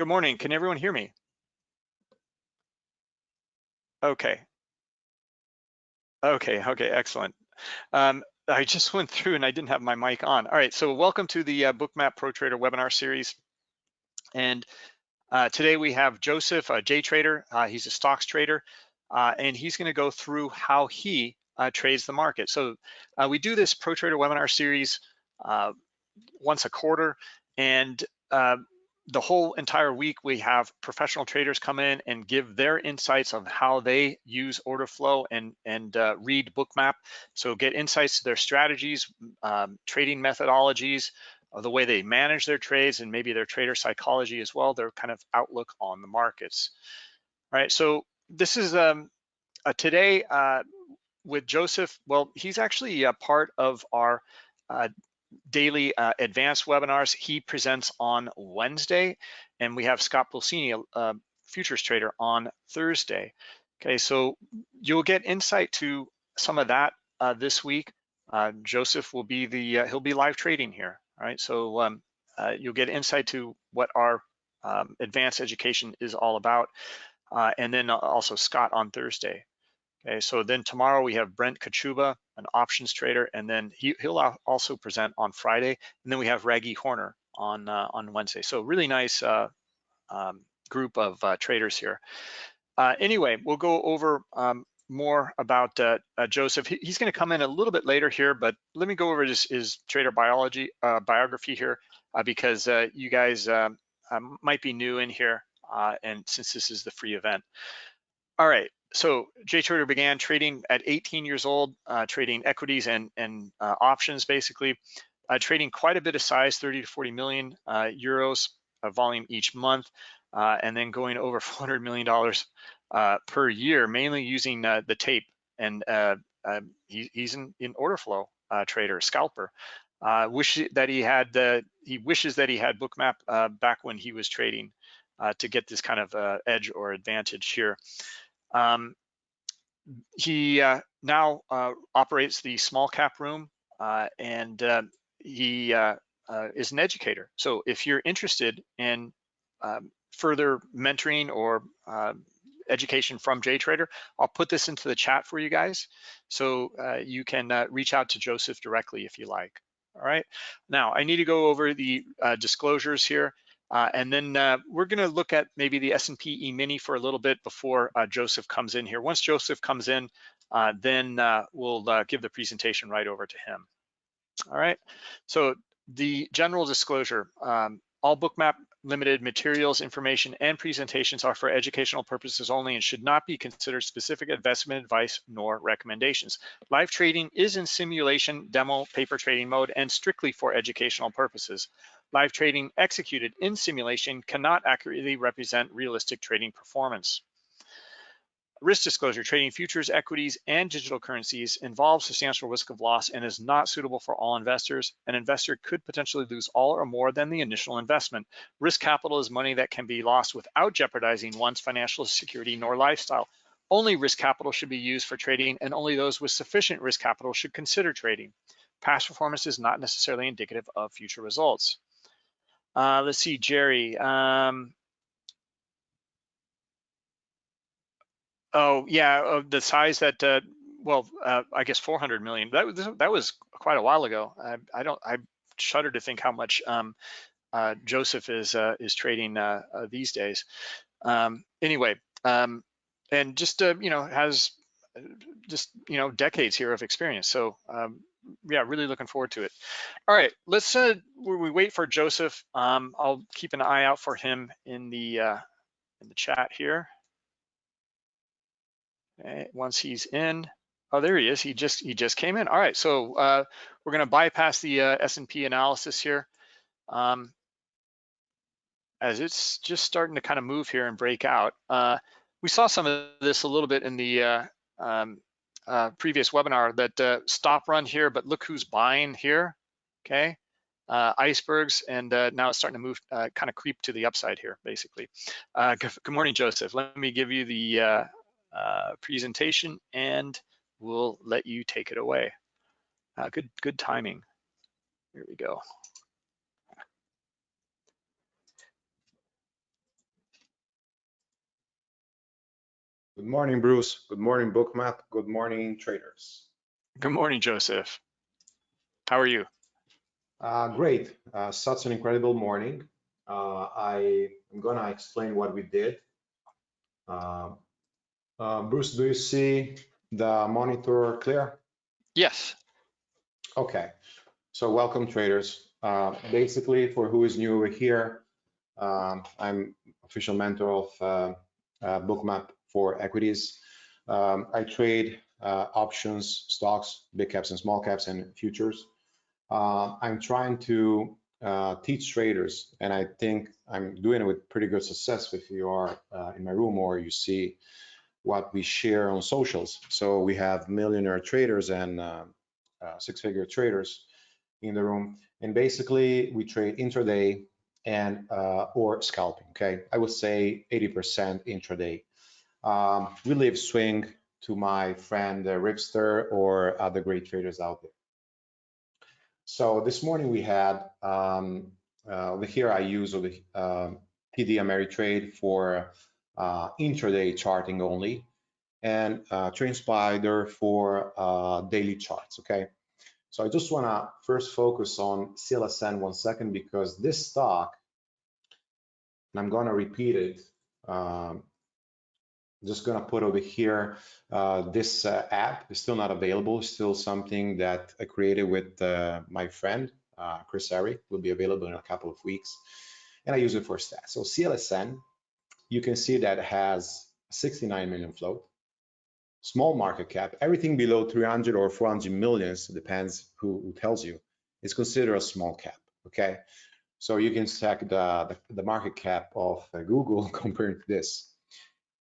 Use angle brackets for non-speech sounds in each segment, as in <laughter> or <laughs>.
Good morning. Can everyone hear me? Okay. Okay, okay, excellent. Um, I just <laughs> went through and I didn't have my mic on. All right, so welcome to the uh, Bookmap Pro Trader webinar series. And uh, today we have Joseph, a J trader. Uh, he's a stocks trader, uh, and he's gonna go through how he uh, trades the market. So uh, we do this Pro Trader webinar series once a quarter, and the whole entire week we have professional traders come in and give their insights of how they use order flow and and uh, read bookmap so get insights to their strategies um, trading methodologies uh, the way they manage their trades and maybe their trader psychology as well their kind of outlook on the markets. All right so this is um, today uh, with joseph well he's actually a part of our uh, daily uh, advanced webinars. He presents on Wednesday, and we have Scott Pulcini, a, futures trader, on Thursday. Okay, so you'll get insight to some of that uh, this week. Uh, Joseph will be the, uh, he'll be live trading here, all right? So um, uh, you'll get insight to what our um, advanced education is all about. Uh, and then also Scott on Thursday. Okay, so then tomorrow we have Brent Kochuba, an options trader, and then he, will also present on Friday. And then we have Raggy Horner on uh, on Wednesday. So really nice uh, um, group of uh, traders here. Uh, anyway, we'll go over um, more about uh, uh, Joseph. He, he's going to come in a little bit later here, but let me go over his, his trader biology biography here because you guys um, might be new in here, and since this is the free event. All right, so JTrader began trading at 18 years old, uh, trading equities and, and uh, options basically, uh, trading quite a bit of size, 30 to 40 million uh, euros of volume each month, uh, and then going over <laughs> 400 million dollars uh, per year, mainly using the tape. And he, he's an in order flow trader, scalper. wish that he had the, he wishes that he had Bookmap back when he was trading to get this kind of edge or advantage here. Um, he uh, now uh, operates the small cap room uh, and uh, he uh, is an educator. So if you're interested in um, further mentoring or education from JTrader, I'll put this into the chat for you guys. So you can reach out to Joseph directly if you like. All right. Now I need to go over the disclosures here. Uh, and then uh, we're gonna look at maybe the S&P E-mini for a little bit before uh, Joseph comes in here. Once Joseph comes in, uh, then uh, we'll uh, give the presentation right over to him. All right, so the general disclosure, um, all bookmap limited materials, information, and presentations are for educational purposes only and should not be considered specific investment advice nor recommendations. Live trading is in simulation, demo, paper trading mode, and strictly for educational purposes. Live trading executed in simulation cannot accurately represent realistic trading performance. Risk disclosure, trading futures, equities, and digital currencies involves substantial risk of loss and is not suitable for all investors. An investor could potentially lose all or more than the initial investment. Risk capital is money that can be lost without jeopardizing one's financial security nor lifestyle. Only risk capital should be used for trading and only those with sufficient risk capital should consider trading. Past performance is not necessarily indicative of future results. Uh, let's see, Jerry. Um, oh, yeah, the size that, uh, well, uh, I guess 400 million. That was that was quite a while ago. I, I don't. I shudder to think how much um, uh, Joseph is uh, is trading uh, uh, these days. Um, anyway, um, and just uh, you know has uh, just you know decades here of experience. So um, yeah, really looking forward to it. All right, let's uh, we wait for Joseph. Um, I'll keep an eye out for him in the uh, in the chat here. Okay, once he's in, oh there he is. He just he just came in. All right, so uh, we're gonna bypass the uh, S&P analysis here. Um, as it's just starting to kind of move here and break out. Uh, we saw some of this a little bit in the uh, um, uh, previous webinar that uh, stop run here, but look who's buying here, okay? Uh, icebergs, and uh, now it's starting to move, uh, kind of creep to the upside here, basically. Uh, good, morning, Joseph. Let me give you the presentation and we'll let you take it away. good, good timing. Here we go. Good morning, Bruce. Good morning, Bookmap. Good morning, traders. Good morning, Joseph. How are you? Uh, great. Uh, such an incredible morning. Uh, I am going to explain what we did. Uh, uh, Bruce, do you see the monitor clear? Yes. Okay. So welcome, traders. Uh, basically, for who is new over here, um, I'm official mentor of uh, uh, Bookmap for equities. Um, I trade uh, options, stocks, big caps and small caps, and futures. Uh, I'm trying to uh, teach traders, and I think I'm doing it with pretty good success if you are uh, in my room or you see what we share on socials. So we have millionaire traders and uh, uh, six-figure traders in the room, and basically we trade intraday and uh, or scalping. Okay, I would say 80% intraday. Um, we leave swing to my friend uh, Ripster or other great traders out there. So this morning we had um, uh, over here I use uh, TD Ameritrade for uh, intraday charting only, and uh, TradeSpider for uh, daily charts. Okay, so I just want to first focus on CLSN one second because this stock, and I'm going to repeat it. Um, just gonna put over here, uh, this uh, app is still not available, still something that I created with uh, my friend, uh, Chris Ari, will be available in a couple of weeks. And I use it for stats. So CLSN, you can see that it has 69 million float, small market cap, everything below 300 or 400 millions, depends who, who tells you, is considered a small cap, okay? So you can check the, the, the market cap of uh, Google <laughs> compared to this.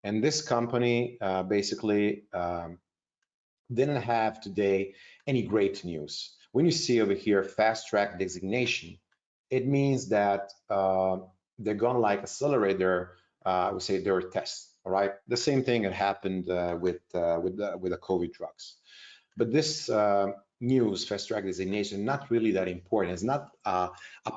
And this company uh, basically um, didn't have today any great news. When you see over here fast track designation, it means that uh, they're gonna like accelerate their, uh, I would say their tests. All right, the same thing had happened uh, with uh, with the, with the COVID drugs. But this uh, news, fast track designation, not really that important. It's not a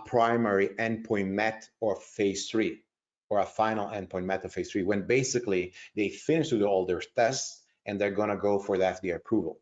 primary endpoint met or phase three or a final endpoint meta phase three when basically they finish with all their tests and they're gonna go for the FDA approval.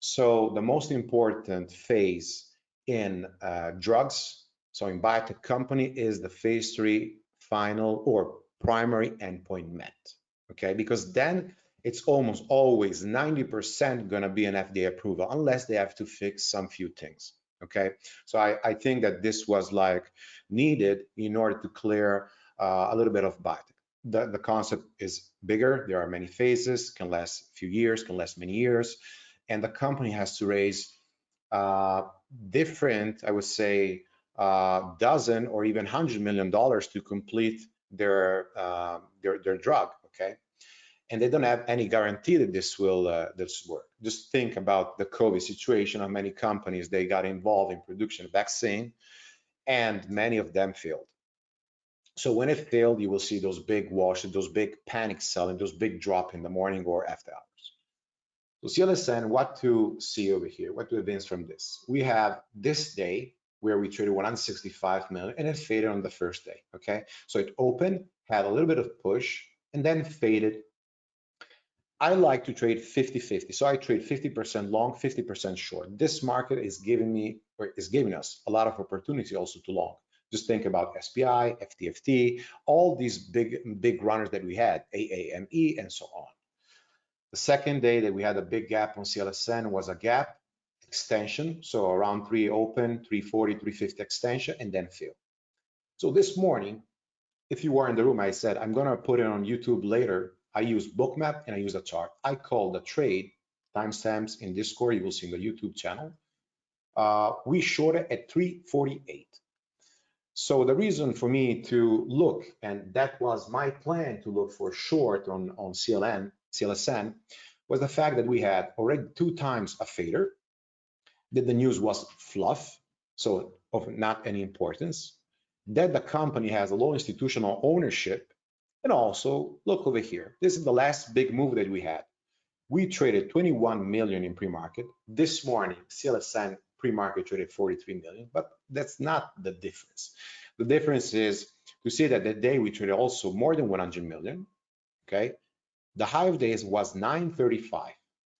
So the most important phase in uh, drugs, so in biotech company is the phase three final or primary endpoint met, okay? Because then it's almost always 90% gonna be an FDA approval unless they have to fix some few things, okay? So I, I think that this was like needed in order to clear a little bit of biotech. The, the concept is bigger. There are many phases, can last a few years, can last many years. And the company has to raise uh, different, I would say, uh, dozen or even hundred million dollars to complete their, uh, their, their drug, okay? And they don't have any guarantee that this will uh, this work. Just think about the COVID situation of many companies. They got involved in production of vaccine and many of them failed. So when it failed, you will see those big washes, those big panic selling, those big drop in the morning or after hours. So CLSN, what to see over here, what to evince from this? We have this day where we traded 165 million and it faded on the first day, okay? So it opened, had a little bit of push and then faded. I like to trade 50-50. So I trade 50% long, 50% short. This market is giving me, or is giving us a lot of opportunity also to long. Just think about SPI, FTFT, all these big, big runners that we had, AAME, and so on. The second day that we had a big gap on CLSN was a gap extension, so around 3 open, 340, 350 extension, and then fill. So this morning, if you were in the room, I said, I'm gonna put it on YouTube later. I use Bookmap and I use a chart. I call the trade timestamps in Discord, you will see in the YouTube channel. Uh, we shorted at 348. So the reason for me to look, and that was my plan to look for short on, on CLN, CLSN, was the fact that we had already two times a fader, that the news was fluff, so of not any importance, that the company has a low institutional ownership, and also, look over here, this is the last big move that we had. We traded 21 million in pre-market. This morning, CLSN pre-market traded 43 million, but that's not the difference. The difference is to see that that day we traded also more than 100 million, okay? The high of days was 935.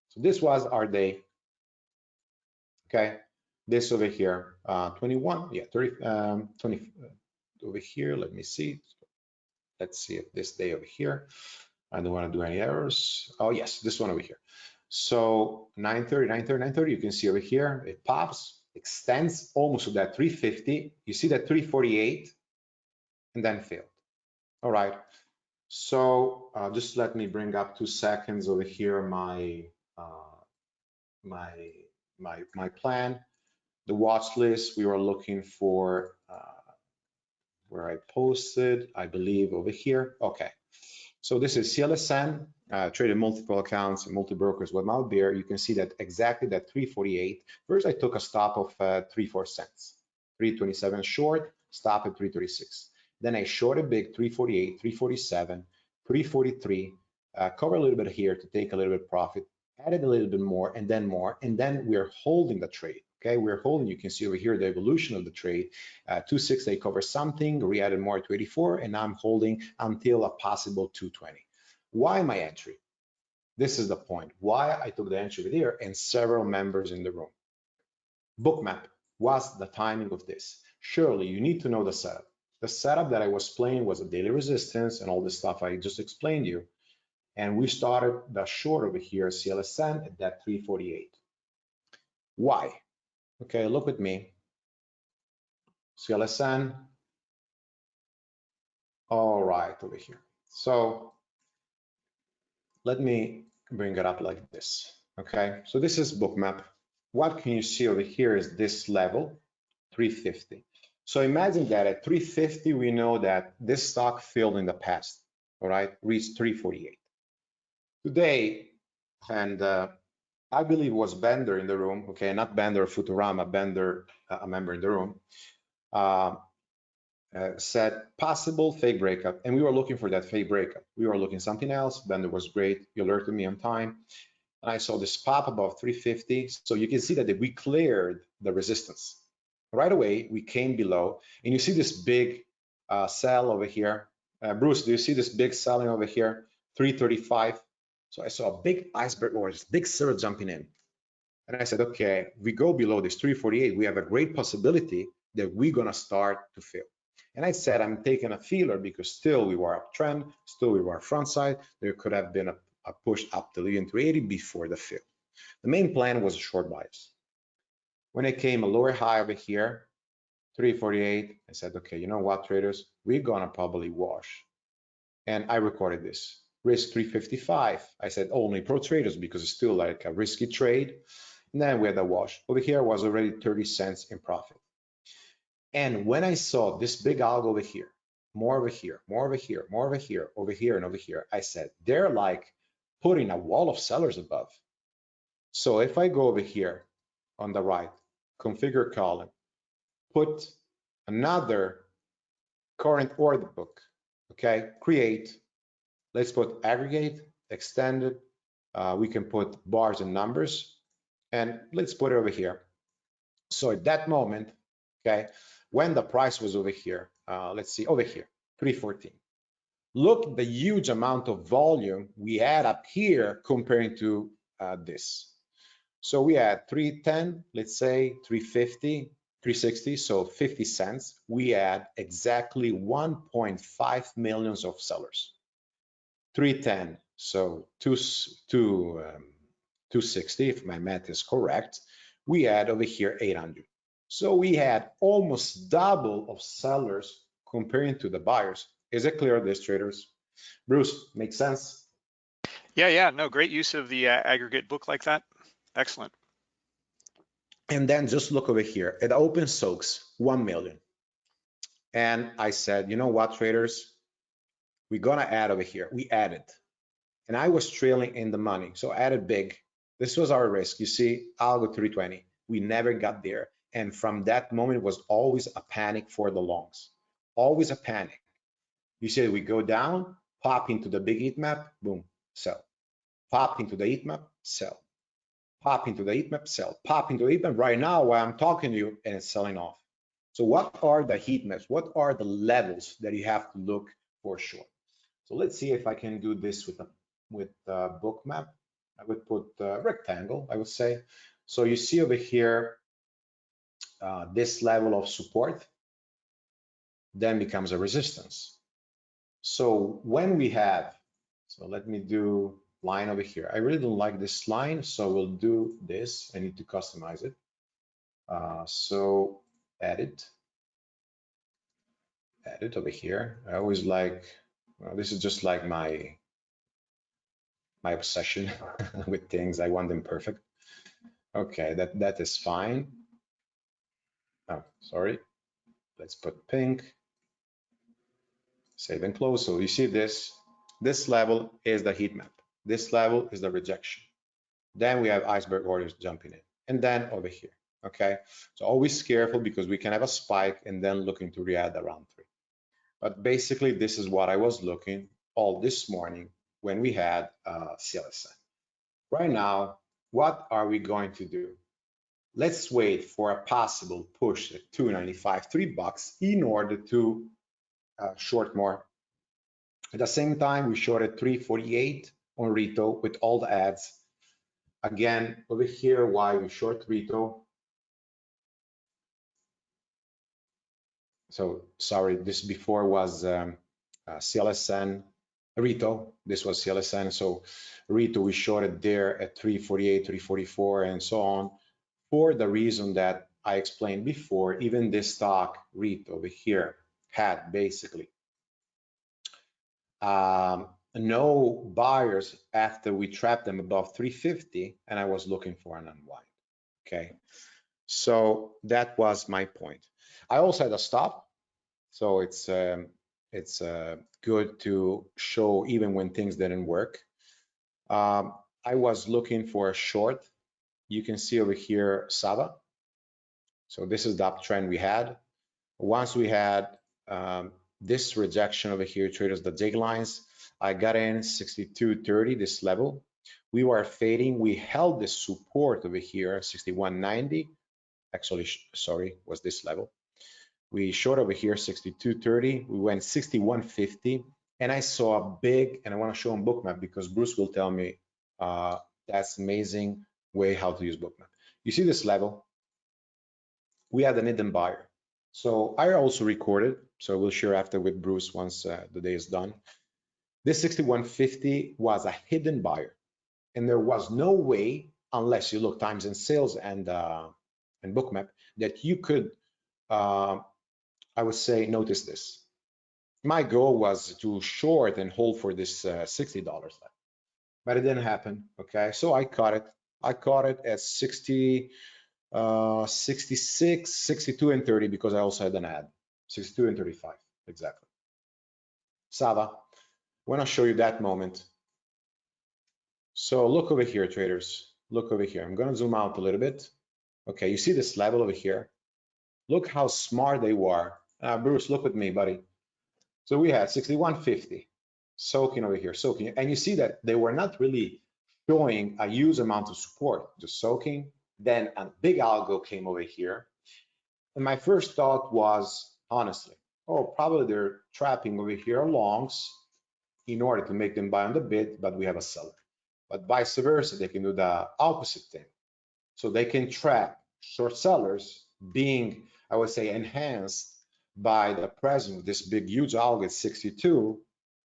So this was our day. Okay, this over here, uh, 21, yeah, 30, um, 20 uh, over here. Let me see. Let's see if this day over here. I don't want to do any errors. Oh yes, this one over here. So 930, 930, 930, you can see over here, it pops, extends almost to that 350. You see that 348 and then failed. All right. So uh, just let me bring up two seconds over here my uh, my my my plan. The watch list we were looking for uh, where I posted, I believe over here. Okay. So this is CLSN, uh, traded multiple accounts and multi brokers with out there. You can see that exactly that 348. First, I took a stop of uh, 3 4 cents, 327 short, stop at 336. Then I shorted big 348, 347, 343, uh, cover a little bit here to take a little bit profit, added a little bit more and then more, and then we're holding the trade. Okay, we're holding, you can see over here the evolution of the trade. Uh, 2.6, they cover something, we added more to 84, and now I'm holding until a possible 220. Why my entry? This is the point. Why I took the entry there and several members in the room. Bookmap, what's the timing of this? Surely you need to know the setup. The setup that I was playing was a daily resistance and all the stuff I just explained you. And we started the short over here, CLSN at that 348. Why? Okay, look with me. CLSN. All right, over here. So let me bring it up like this. Okay, so this is bookmap. What can you see over here is this level, 350. So imagine that at 350, we know that this stock filled in the past, all right, reached 348. Today, and uh, I believe was Bender in the room, okay, not Bender Futurama, Bender, uh, a member in the room, uh, uh, said possible fake breakup, and we were looking for that fake breakup. We were looking something else. Bender was great. He alerted me on time, and I saw this pop above 350. So you can see that we cleared the resistance right away. We came below, and you see this big uh, sell over here. Uh, Bruce, do you see this big selling over here? 335. So I saw a big iceberg or this big silver jumping in. And I said, okay, we go below this 348, we have a great possibility that we're gonna start to fail. And I said, I'm taking a feeler because still we were uptrend, still we were front side. There could have been a, a push up to the 380 before the fill. The main plan was a short bias. When it came a lower high over here, 348, I said, okay, you know what, traders, we're gonna probably wash. And I recorded this. Risk 355. I said only pro traders because it's still like a risky trade. And then we had a wash. Over here was already 30 cents in profit. And when I saw this big algo over here, more over here, more over here, more over here, over here, and over here, I said, they're like putting a wall of sellers above. So if I go over here on the right, configure column, put another current order book, okay, create, let's put aggregate, extended, uh, we can put bars and numbers, and let's put it over here. So at that moment, okay, when the price was over here, uh, let's see, over here, 314. Look the huge amount of volume we had up here comparing to uh, this. So we had 310, let's say 350, 360, so 50 cents. We had exactly 1.5 millions of sellers. 310, so two, two, um, 260, if my math is correct. We had over here 800. So we had almost double of sellers comparing to the buyers. Is it clear, this traders? Bruce, makes sense? Yeah, yeah, no, great use of the uh, aggregate book like that. Excellent. And then just look over here. It open soaks 1 million. And I said, you know what, traders? We're gonna add over here. We added. And I was trailing in the money. So I added big. This was our risk. You see, I'll 320. We never got there. And from that moment, it was always a panic for the longs, always a panic. You see, we go down, pop into the big heat map, boom, sell. Pop into the heat map, sell. Pop into the heat map, sell. Pop into the heat map right now while I'm talking to you and it's selling off. So what are the heat maps? What are the levels that you have to look for short? So let's see if I can do this with a with uh, bookmap, I would put uh, rectangle, I would say. So you see over here, uh, this level of support then becomes a resistance. So when we have, so let me do line over here. I really don't like this line, so we'll do this. I need to customize it. Uh, so edit, edit over here. I always like, well, this is just like my my obsession <laughs> with things. I want them perfect. Okay, that that is fine. Oh, sorry. Let's put pink. Save and close. So you see this. This level is the heat map. This level is the rejection. Then we have iceberg orders jumping in. And then over here. Okay. So always careful because we can have a spike and then looking to re-add around three. But basically, this is what I was looking all this morning when we had uh, CLSN. Right now, what are we going to do? Let's wait for a possible push at 295, three bucks in order to uh, short more. At the same time, we shorted 348 on Rito with all the ads. Again, over here, why we short Rito. So sorry, this before was um, uh, CLSN Rito. This was CLSN. So Rito, we shorted there at 348, 344, and so on for the reason that I explained before, even this stock Rito over here had basically um, no buyers after we trapped them above 350 and I was looking for an unwind. Okay, so that was my point. I also had a stop, so it's um, it's uh, good to show even when things didn't work. Um, I was looking for a short. You can see over here Sava. So this is the uptrend we had. Once we had um, this rejection over here, traders, the dig lines, I got in 62.30, this level. We were fading. We held the support over here, 61.90. Actually, sorry, was this level. We short over here 62.30. We went 61.50. And I saw a big, and I want to show on bookmap because Bruce will tell me uh, that's amazing way how to use bookmap. You see this level? We had an hidden buyer. So I also recorded, so we'll share after with Bruce once uh, the day is done. This 6150 was a hidden buyer, and there was no way, unless you look times in sales and uh, and bookmap, that you could, uh, I would say, notice this. My goal was to short and hold for this uh, $60 but it didn't happen. Okay, so I caught it. I caught it at 60 uh, 66, 62, and 30 because I also had an ad. 62 and 35, exactly. Sava, when I show you that moment. So look over here, traders. Look over here. I'm going to zoom out a little bit. Okay, you see this level over here? Look how smart they were. Uh, Bruce, look with me, buddy. So we had 6150 soaking over here, soaking. And you see that they were not really showing a huge amount of support, just soaking, then a big algo came over here. And my first thought was, honestly, oh, probably they're trapping over here longs in order to make them buy on the bid, but we have a seller. But vice versa, they can do the opposite thing. So they can trap short sellers being, I would say, enhanced by the presence of this big, huge algo at 62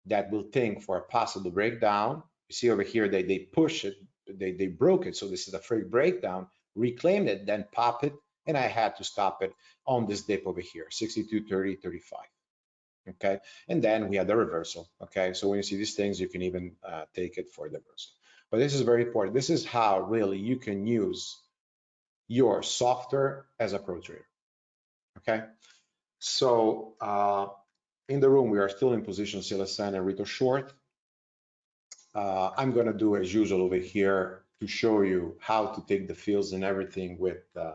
that will think for a possible breakdown. You see over here, they, they push it, they, they broke it. So this is a free breakdown reclaimed it, then pop it, and I had to stop it on this dip over here, 62, 30, 35. Okay, and then we had the reversal. Okay, so when you see these things, you can even uh, take it for the reversal. But this is very important. This is how really you can use your software as a pro trader. Okay, so uh, in the room, we are still in position CLSN and Rito short. Uh, I'm going to do as usual over here to show you how to take the fields and everything with uh,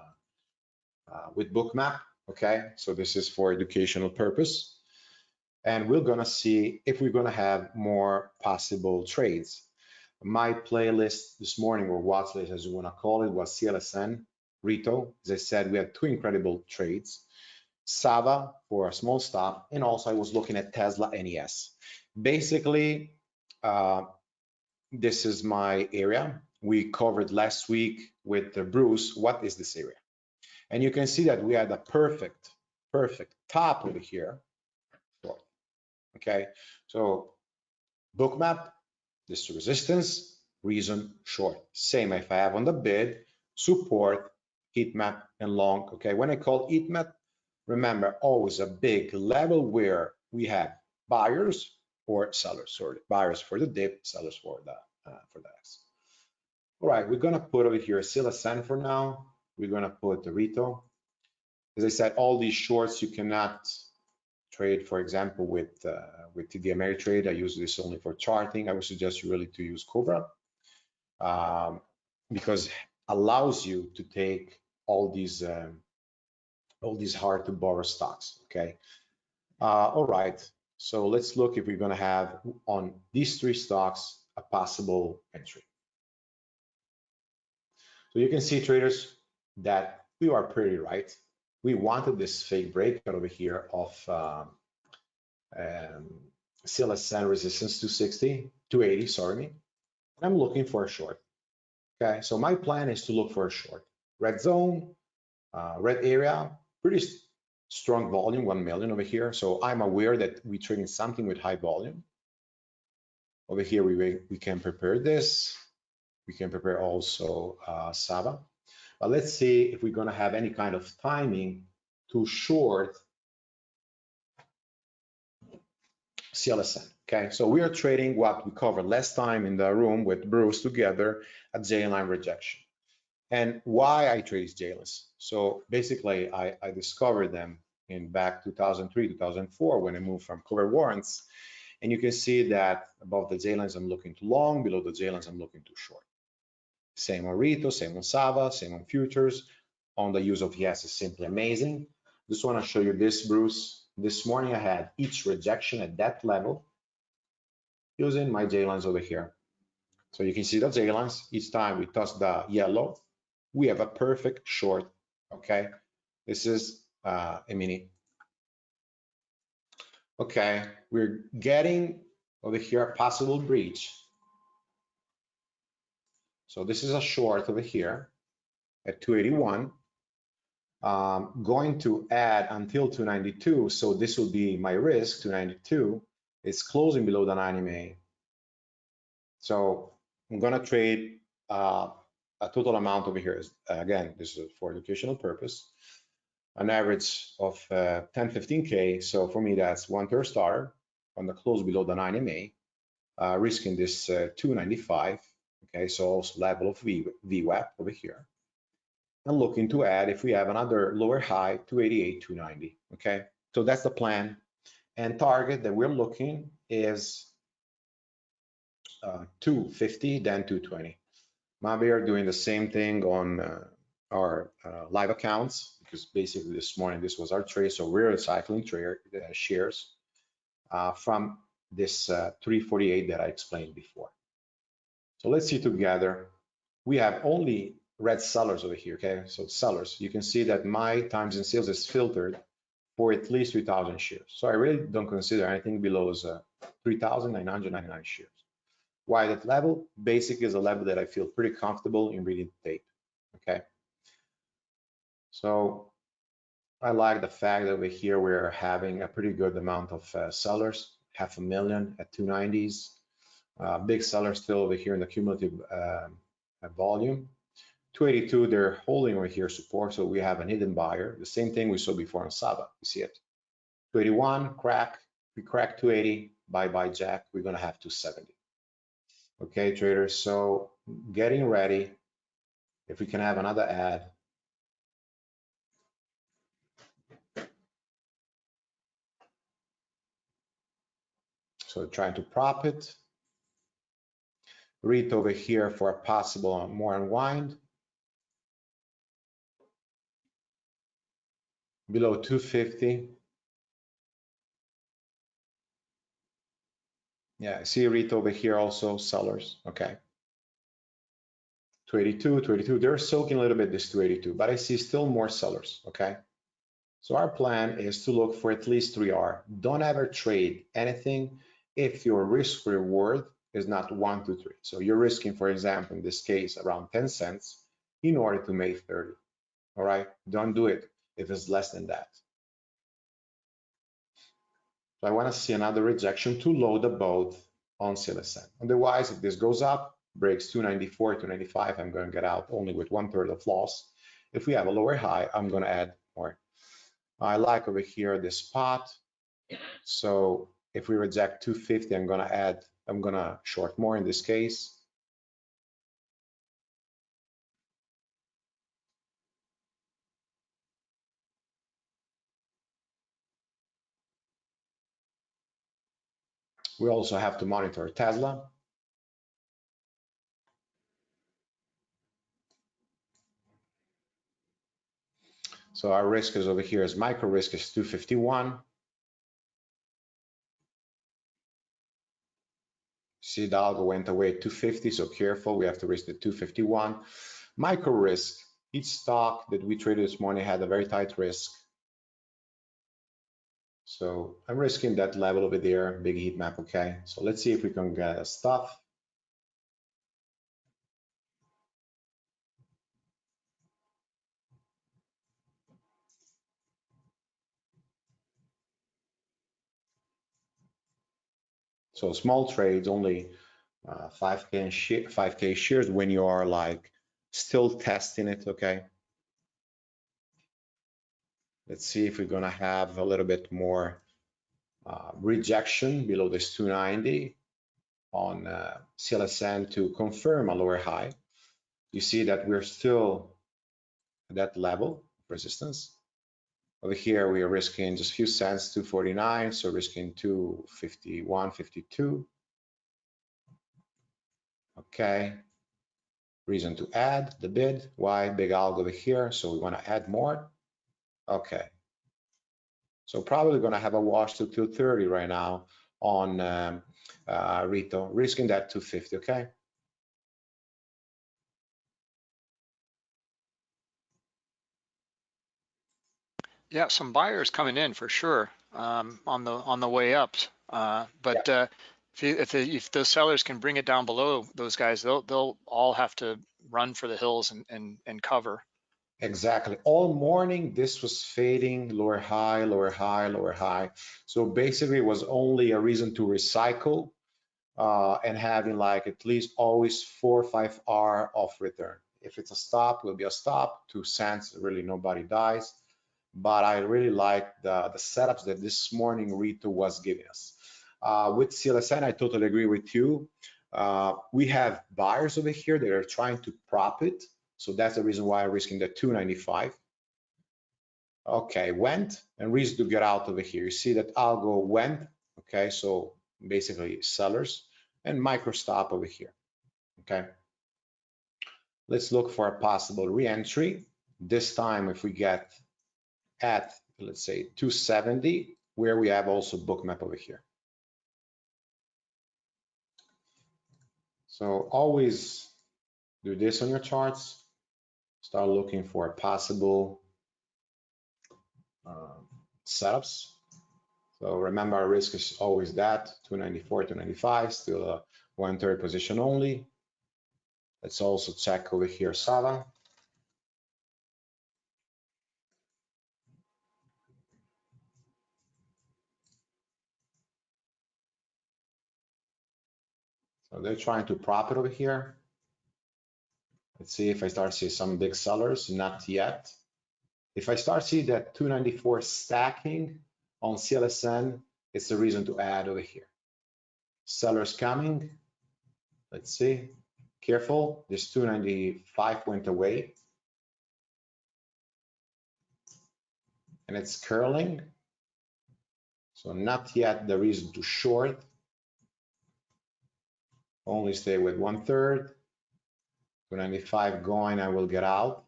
uh, with bookmap okay? So this is for educational purpose. And we're gonna see if we're gonna have more possible trades. My playlist this morning or watch list as you want to call it was CLSN Rito. As I said we had two incredible trades. Sava for a small stop and also I was looking at Tesla NES basically uh, this is my area. We covered last week with the Bruce, what is this area? And you can see that we had a perfect, perfect top over here. Okay, so bookmap, this resistance, reason short. Same if I have on the bid, support, heat map, and long. Okay, when I call heat map, remember always a big level where we have buyers or sellers, sorry, buyers for the dip, sellers for the uh, for the X. All right, we're gonna put over here Silacen for now. We're gonna put the Rito. As I said, all these shorts you cannot trade, for example, with uh, with TD Ameritrade. I use this only for charting. I would suggest you really to use Cobra um, because allows you to take all these um, all these hard to borrow stocks. Okay. Uh, all right. So let's look if we're going to have on these three stocks a possible entry. So you can see traders that we are pretty right. We wanted this fake breakout over here of um, um, CLSN resistance 260, 280, sorry me. I'm looking for a short. Okay, so my plan is to look for a short. Red zone, uh, red area, pretty strong volume, 1 million over here. So I'm aware that we're trading something with high volume. Over here, we, we can prepare this. We can prepare also uh, Sava. But let's see if we're gonna have any kind of timing to short CLSN. Okay, so we are trading what we covered last time in the room with Bruce together at J-line rejection. And why I trade these J-lines. So basically, I, I discovered them in back 2003, 2004 when I moved from cover warrants. And you can see that above the J-lines, I'm looking too long, below the J-lines, I'm looking too short. Same on Rito, same on Sava, same on futures. On the use of yes is simply amazing. Just want to show you this, Bruce. This morning I had each rejection at that level using my J lines over here. So you can see the J lines, each time we touch the yellow, we have a perfect short, okay? This is uh, a mini. Okay, we're getting over here a possible breach. So this is a short over here at 281 um, going to add until 292. So this will be my risk, 292. It's closing below the 90 MA. So I'm gonna trade uh, a total amount over here. Is, again, this is for educational purpose. An average of uh, 10, 15K. So for me, that's one per star on the close below the 90 MA, uh, risking this uh, 295. Okay, so also level of v, VWAP over here and looking to add if we have another lower high 288 290 okay so that's the plan and target that we're looking is uh, 250 then 220 maybe are doing the same thing on uh, our uh, live accounts because basically this morning this was our trade so we're recycling trade uh, shares uh, from this uh, 348 that I explained before so let's see together we have only red sellers over here, okay? So sellers, you can see that my times in sales is filtered for at least 3,000 shares. So I really don't consider anything below uh, 3,999 shares. Why that level? Basic is a level that I feel pretty comfortable in reading the tape, okay? So I like the fact that over here we're having a pretty good amount of uh, sellers, half a million at 290s. Uh, big sellers still over here in the cumulative uh, volume. 282, they're holding over here support, so we have an hidden buyer. The same thing we saw before on Sava, you see it. 281, crack, we crack 280, bye-bye Jack, we're gonna have 270. Okay, traders, so getting ready. If we can have another ad. So trying to prop it. Read over here for a possible more unwind. below 250. Yeah, I see a REIT over here also, sellers, okay. 282, 282, they're soaking a little bit this 282, but I see still more sellers, okay? So our plan is to look for at least 3R. Don't ever trade anything if your risk reward is not one to three. So you're risking, for example, in this case, around 10 cents in order to make 30. All right, don't do it if it's less than that. So I want to see another rejection to load the boat on CLSN. Otherwise, if this goes up, breaks 294, 295, I'm going to get out only with one third of loss. If we have a lower high, I'm going to add more. I like over here this spot. So if we reject 250, I'm going to add, I'm going to short more in this case. We also have to monitor Tesla. So our risk is over here is micro risk is 251. See, the algo went away 250, so careful, we have to risk the 251. Micro risk, each stock that we traded this morning had a very tight risk. So I'm risking that level over there, big heat map, okay? So let's see if we can get a stuff. So small trades, only uh, 5K, 5K shares when you are like still testing it, okay? Let's see if we're gonna have a little bit more uh, rejection below this 290 on uh, CLSN to confirm a lower high. You see that we're still at that level of resistance. Over here, we are risking just a few cents, 249, so risking 251, 52. Okay. Reason to add the bid. Why? Big algo over here, so we want to add more. Okay. So probably going to have a wash to 230 right now on um, uh, Rito, risking that 250, okay? Yeah, some buyers coming in for sure um, on the on the way up. Uh, but yeah. uh, if you, if, the, if those sellers can bring it down below those guys, they'll they'll all have to run for the hills and and, and cover. Exactly. All morning, this was fading, lower high, lower high, lower high. So basically, it was only a reason to recycle uh, and having like at least always four or five R of return. If it's a stop, will be a stop. Two cents, really nobody dies but I really like the, the setups that this morning Rito was giving us. Uh, with CLSN, I totally agree with you. Uh, we have buyers over here that are trying to prop it. So that's the reason why I'm risking the 295. Okay, went and reason to get out over here. You see that algo went. Okay, so basically sellers and micro stop over here. Okay. Let's look for a possible re-entry. This time, if we get at, let's say, 270, where we have also bookmap over here. So always do this on your charts. Start looking for possible uh, setups. So remember our risk is always that, 294, 295, still a one third position only. Let's also check over here Sava. So they're trying to prop it over here. Let's see if I start see some big sellers, not yet. If I start see that 294 stacking on CLSN, it's a reason to add over here. Sellers coming. Let's see. Careful, this 295 went away. And it's curling. So not yet the reason to short only stay with one third. 295 going, I will get out.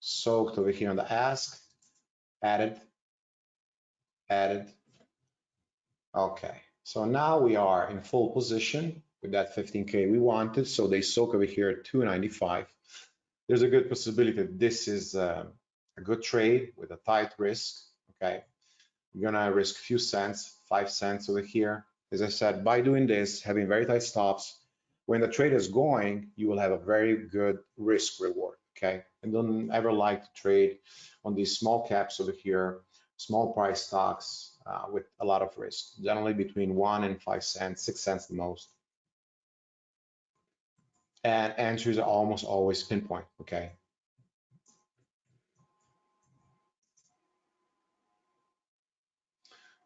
Soaked over here on the ask, added, added. Okay, so now we are in full position with that 15K we wanted. So they soak over here at 295. There's a good possibility that this is uh, a good trade with a tight risk, okay? We're gonna risk a few cents, five cents over here, as I said, by doing this, having very tight stops, when the trade is going, you will have a very good risk reward, okay? And don't ever like to trade on these small caps over here, small price stocks uh, with a lot of risk, generally between one and five cents, six cents the most. And entries are almost always pinpoint, okay?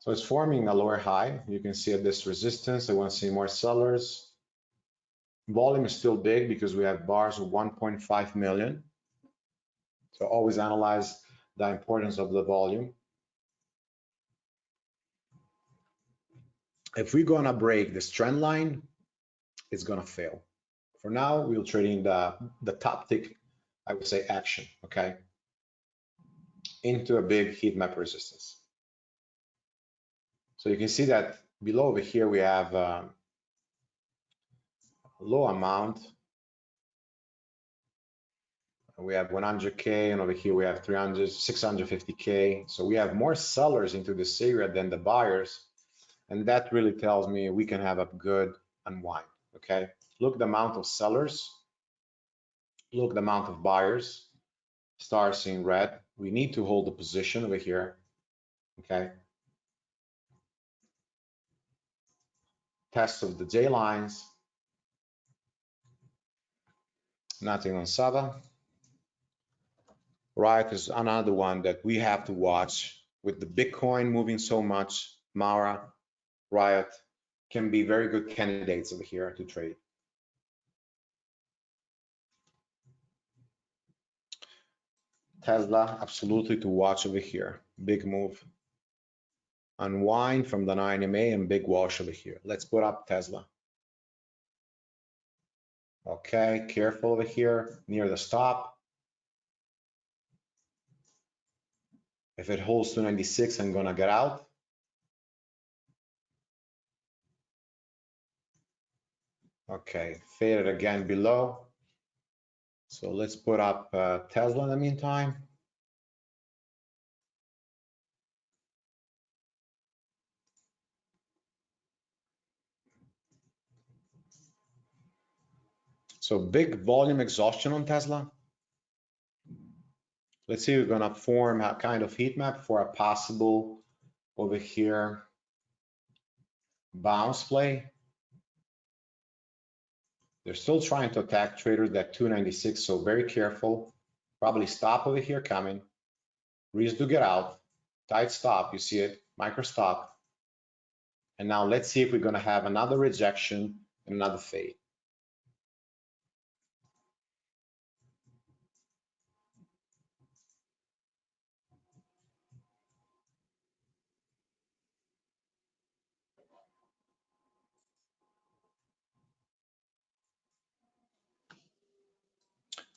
So it's forming a lower high. You can see at this resistance, I want to see more sellers. Volume is still big because we have bars of 1.5 million. So always analyze the importance of the volume. If we're gonna break this trend line, it's gonna fail. For now, we'll trade in the, the top tick, I would say action, okay? Into a big heat map resistance. So you can see that below over here, we have a low amount. We have 100K and over here we have 300, 650K. So we have more sellers into this area than the buyers. And that really tells me we can have a good unwind, okay? Look the amount of sellers, look the amount of buyers, stars in red. We need to hold the position over here, okay? test of the J lines. Nothing on Sava. Riot is another one that we have to watch with the Bitcoin moving so much. Mara, Riot can be very good candidates over here to trade. Tesla, absolutely to watch over here. Big move unwind from the 9 MA and big wash over here. Let's put up Tesla. Okay, careful over here near the stop. If it holds 296, I'm gonna get out. Okay, faded again below. So let's put up uh, Tesla in the meantime. So big volume exhaustion on Tesla. Let's see, we're gonna form a kind of heat map for a possible over here bounce play. They're still trying to attack traders at 296, so very careful. Probably stop over here coming. Reason to get out. Tight stop, you see it, micro stop. And now let's see if we're gonna have another rejection and another fade.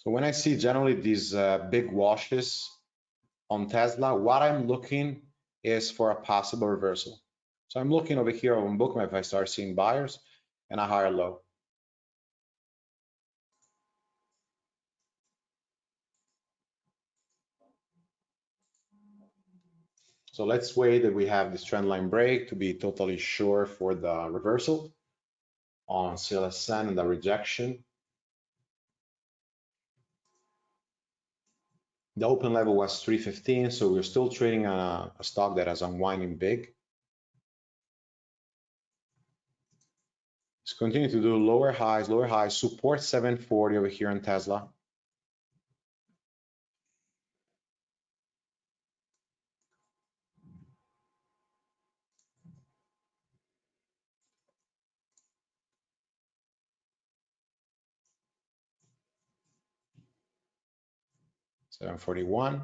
So when I see generally these uh, big washes on Tesla, what I'm looking is for a possible reversal. So I'm looking over here on Bookmap if I start seeing buyers and a higher low. So let's wait that we have this trend line break to be totally sure for the reversal on CLSN and the rejection. The open level was 315, so we're still trading a, a stock that is unwinding big. Let's continue to do lower highs, lower highs, support 740 over here on Tesla. Seven forty-one.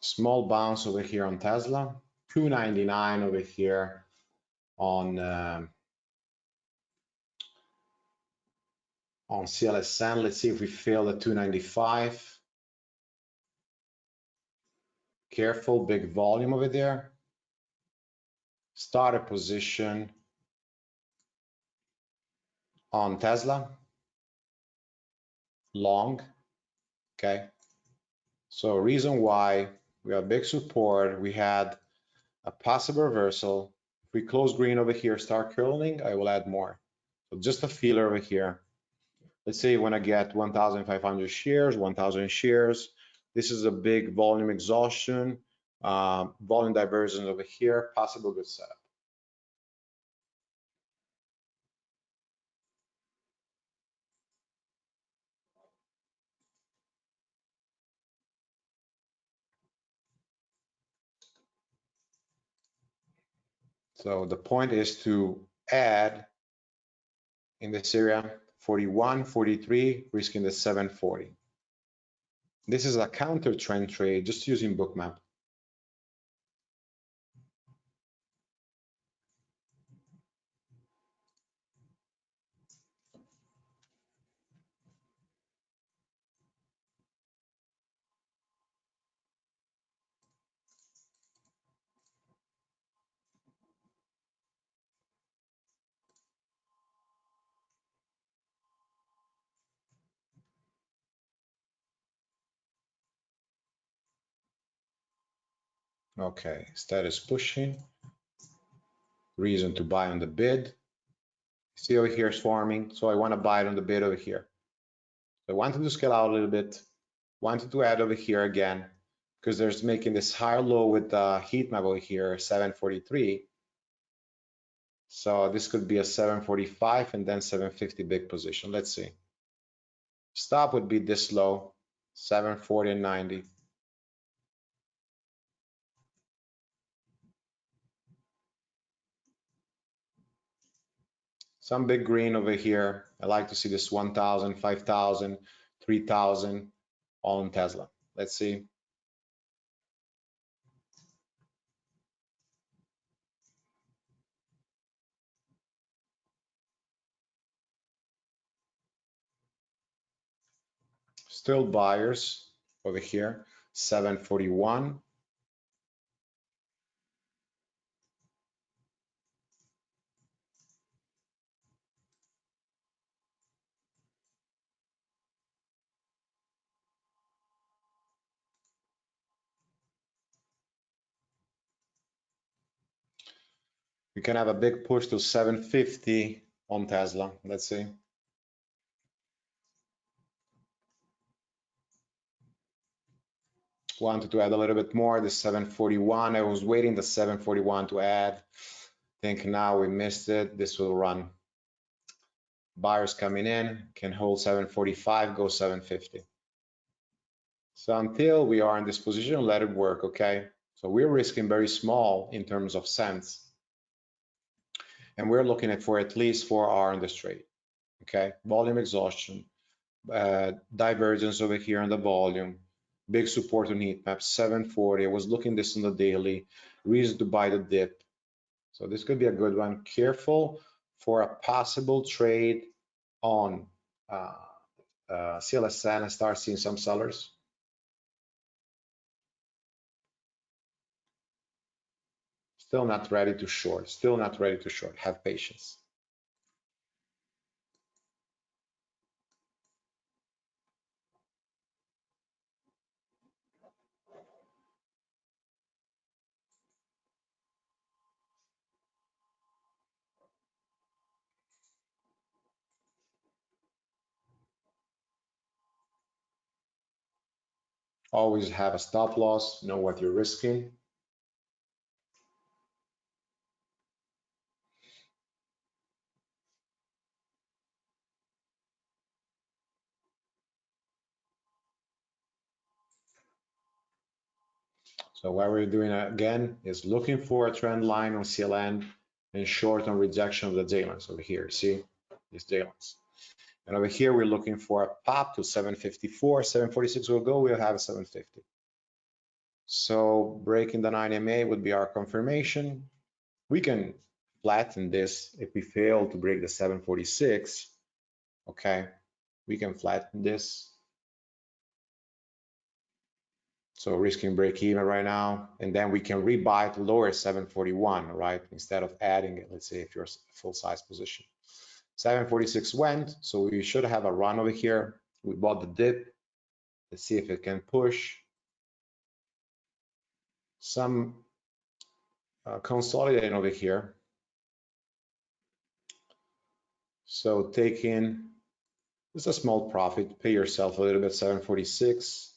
Small bounce over here on Tesla, 299 over here on uh, on CLSN. Let's see if we fail the 295. Careful, big volume over there. start a position on Tesla, long, okay? So reason why we have big support, we had a possible reversal. If we close green over here, start curling, I will add more. So just a feeler over here. Let's say want to get 1,500 shares, 1,000 shares. This is a big volume exhaustion, um, volume divergence over here, possible good setup. So the point is to add in this area 41, 43, risking the 740. This is a counter trend trade just using bookmap. Okay, status pushing. Reason to buy on the bid. See over here is forming, so I want to buy it on the bid over here. I wanted to scale out a little bit, wanted to add over here again, because there's making this higher low with the heat map over here, 743. So this could be a 745 and then 750 big position. Let's see. Stop would be this low, 740 and 90. Some big green over here. I like to see this 1,000, 5,000, 3,000 on Tesla. Let's see. Still buyers over here, 741, we can have a big push to 750 on Tesla. Let's see. Wanted to add a little bit more, the 741. I was waiting the 741 to add. I think now we missed it. This will run. Buyers coming in, can hold 745, go 750. So until we are in this position, let it work, okay? So we're risking very small in terms of cents and we're looking at for at least four hour in this trade. Okay, volume exhaustion, uh, divergence over here on the volume, big support on heat map 740. I was looking this on the daily, reason to buy the dip. So this could be a good one. Careful for a possible trade on uh, uh, CLSN and start seeing some sellers. Still not ready to short, still not ready to short, have patience. Always have a stop loss, know what you're risking. So what we're doing again is looking for a trend line on CLN and short on rejection of the j over here. See these j And over here, we're looking for a pop to 754, 746 will go, we'll have a 750. So breaking the 9 MA would be our confirmation. We can flatten this if we fail to break the 746. Okay, we can flatten this So risking break even right now, and then we can rebuy at lower 741, right? Instead of adding it, let's say if you're a full size position. 746 went, so we should have a run over here. We bought the dip. Let's see if it can push. Some uh, consolidating over here. So taking just a small profit, pay yourself a little bit, 746.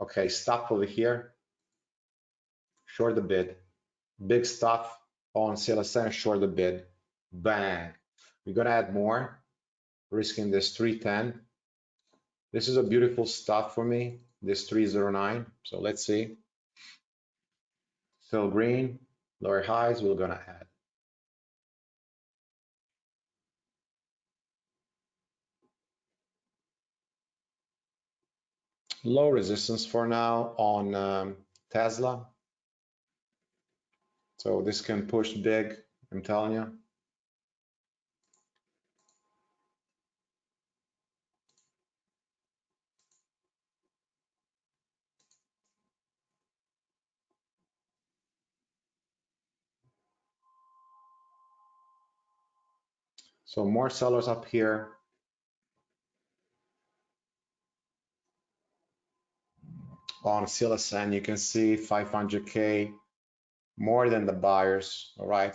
Okay, stop over here. Short the bid. Big stuff on CLSN, short the bid. Bang. We're gonna add more, risking this 310. This is a beautiful stuff for me, this 309. So let's see. Still green, lower highs, we're gonna add. Low resistance for now on um, Tesla. So this can push big, I'm telling you. So more sellers up here. On CLSN, you can see 500K more than the buyers, all right?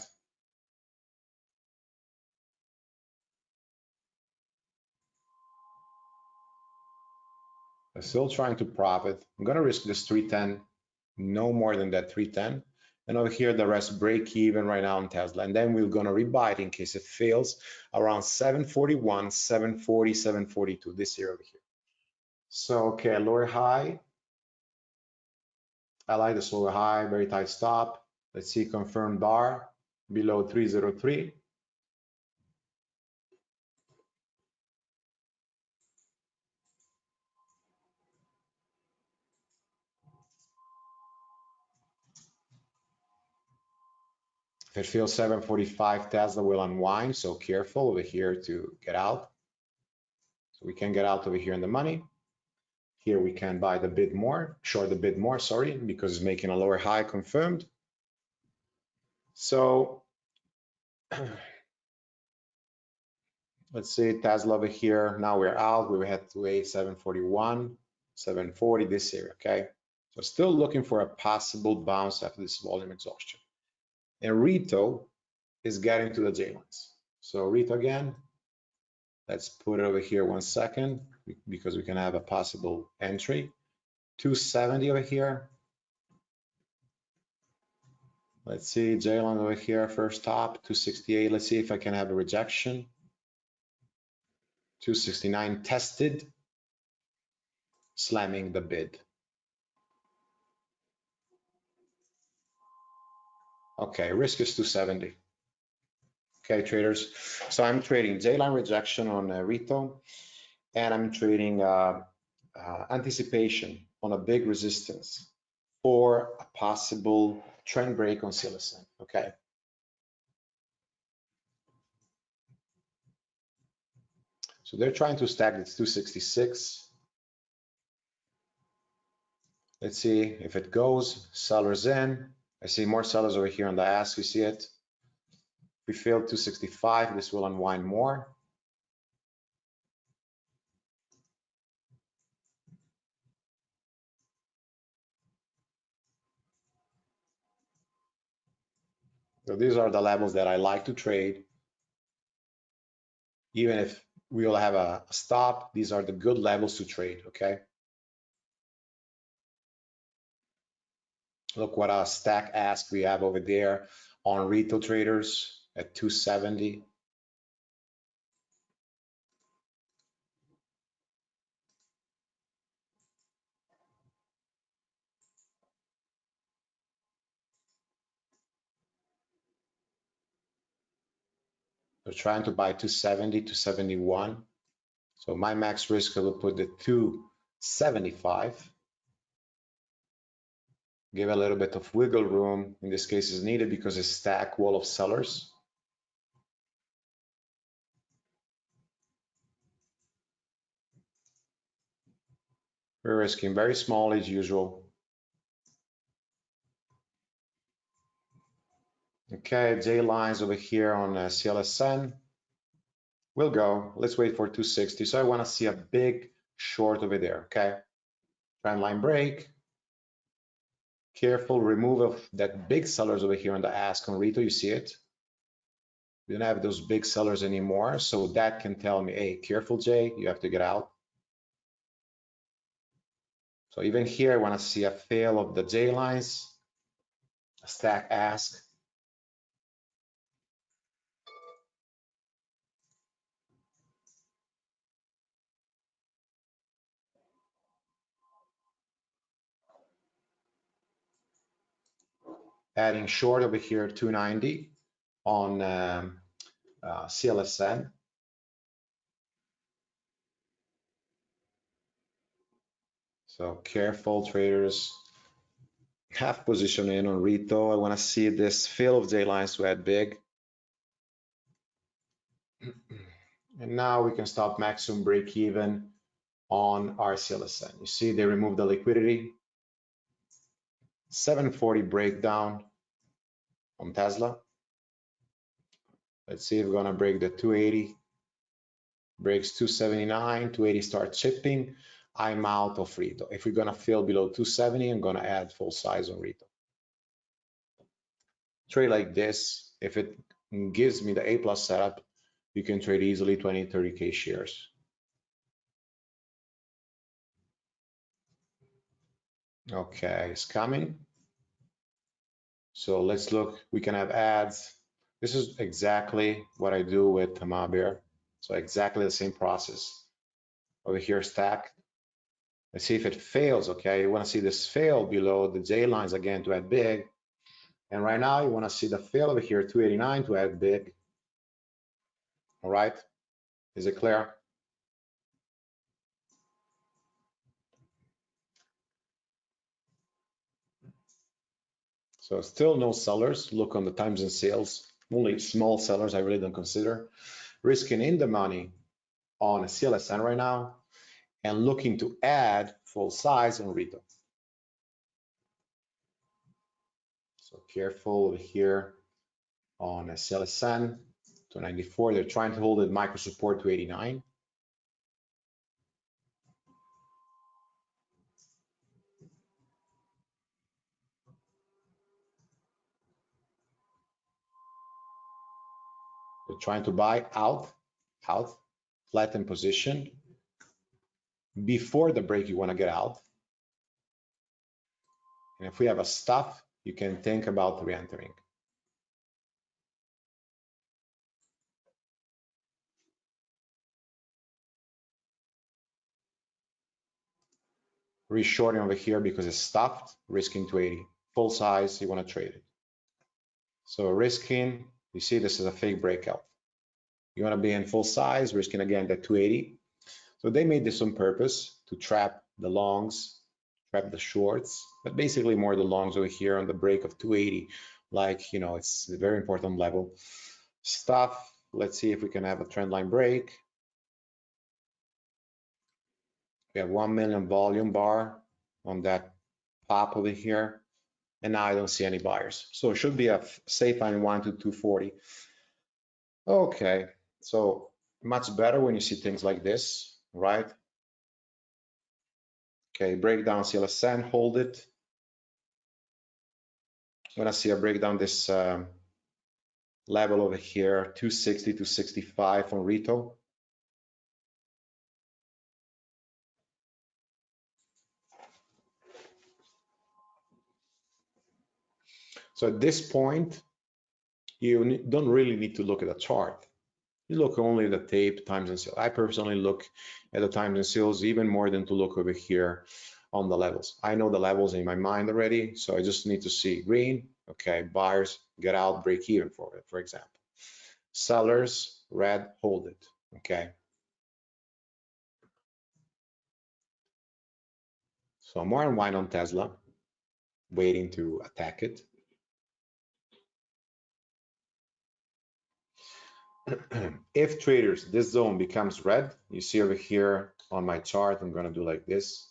I'm still trying to profit. I'm gonna risk this 310, no more than that 310. And over here, the rest break even right now on Tesla. And then we're gonna rebuy it in case it fails around 741, 740, 742, this year over here. So, okay, lower high, I like the lower high, very tight stop. Let's see confirmed bar below 303. If it feels 745, Tesla will unwind, so careful over here to get out. So we can get out over here in the money. Here we can buy the bid more, short the bid more, sorry, because it's making a lower high confirmed. So <clears throat> let's see Tesla over here. Now we're out. We had to a 741, 740 this year, okay? So still looking for a possible bounce after this volume exhaustion. And Rito is getting to the J lines. So Rito again, let's put it over here one second because we can have a possible entry. 270 over here. Let's see, J-line over here, first top, 268. Let's see if I can have a rejection. 269 tested, slamming the bid. Okay, risk is 270. Traders. So I'm trading J-line rejection on uh, Rito and I'm trading uh, uh, anticipation on a big resistance for a possible trend break on CLSN, okay? So they're trying to stack this 266. Let's see if it goes, sellers in. I see more sellers over here on the ask, you see it? We failed 265, this will unwind more. So these are the levels that I like to trade. Even if we will have a stop, these are the good levels to trade, okay? Look what a stack ask we have over there on retail traders at 270. They're trying to buy 270 to 71. So my max risk, I will put the 275. Give a little bit of wiggle room. In this case is needed because a stack wall of sellers. We're risking very small as usual. Okay, J lines over here on uh, CLSN. We'll go. Let's wait for 260. So I want to see a big short over there. Okay. Trend line break. Careful remove of that big sellers over here on the ask on Rito. You see it? We don't have those big sellers anymore. So that can tell me, hey, careful, Jay, you have to get out. So even here, I want to see a fail of the J lines, stack ask. adding short over here 290 on um, uh, CLSN. So careful traders. Half position in on Rito. I want to see this fill of J lines to add big. <clears throat> And now we can stop maximum break even on RCLSN. You see they removed the liquidity 740 breakdown on Tesla. Let's see if we're gonna break the 280. Breaks 279, 280 starts chipping. I'm out of Rito. If we're gonna fill below 270, I'm gonna add full size on Rito. Trade like this, if it gives me the A plus setup, you can trade easily 20, 30K shares. Okay, it's coming. So let's look, we can have ads. This is exactly what I do with Tamabir. So exactly the same process. Over here, stack. Let's see if it fails, okay? You wanna see this fail below the J lines again to add big. And right now you wanna see the fail over here, 289 to add big. All right, is it clear? So still no sellers. Look on the times and sales. Only small sellers I really don't consider. Risking in the money on a CLSN right now and looking to add full size on Rito. So careful over here on a CLSN to 94. They're trying to hold it micro support to 89. We're trying to buy out, out, flatten position. Before the break, you want to get out. And if we have a stop, you can think about re-entering. Reshorting over here because it's stopped, risking to 80. Full size, you want to trade it. So risking you see this is a fake breakout. You want to be in full size, risking again that 280. So they made this on purpose to trap the longs, trap the shorts, but basically more the longs over here on the break of 280. Like, you know, it's a very important level. Stuff, let's see if we can have a trend line break. We have 1 million volume bar on that pop over here and now I don't see any buyers. So it should be a safe line one to 240. Okay, so much better when you see things like this, right? Okay, breakdown CLSN, hold it. When I see a breakdown this um, level over here, 260 to 65 on Rito. So at this point, you don't really need to look at a chart. You look only at the tape times and sales. I personally look at the times and sales even more than to look over here on the levels. I know the levels in my mind already, so I just need to see green, okay, buyers get out, break even for it, for example. Sellers, red, hold it, okay. So more unwind on Tesla, waiting to attack it. If traders, this zone becomes red, you see over here on my chart, I'm gonna do like this.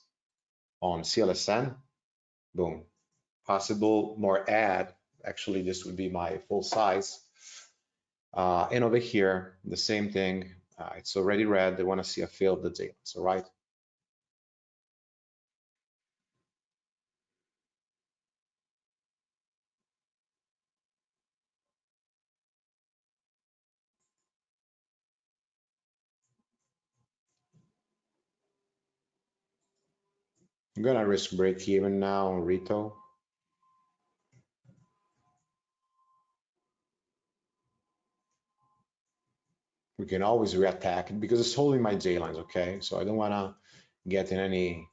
on CLSN. Boom. Possible more add. Actually, this would be my full size. Uh, and over here, the same thing. Uh, it's already red. They want to see a fill of the J-lines, all right? I'm gonna risk break even now on Rito. We can always reattack it because it's holding my J lines, okay? So I don't wanna get in any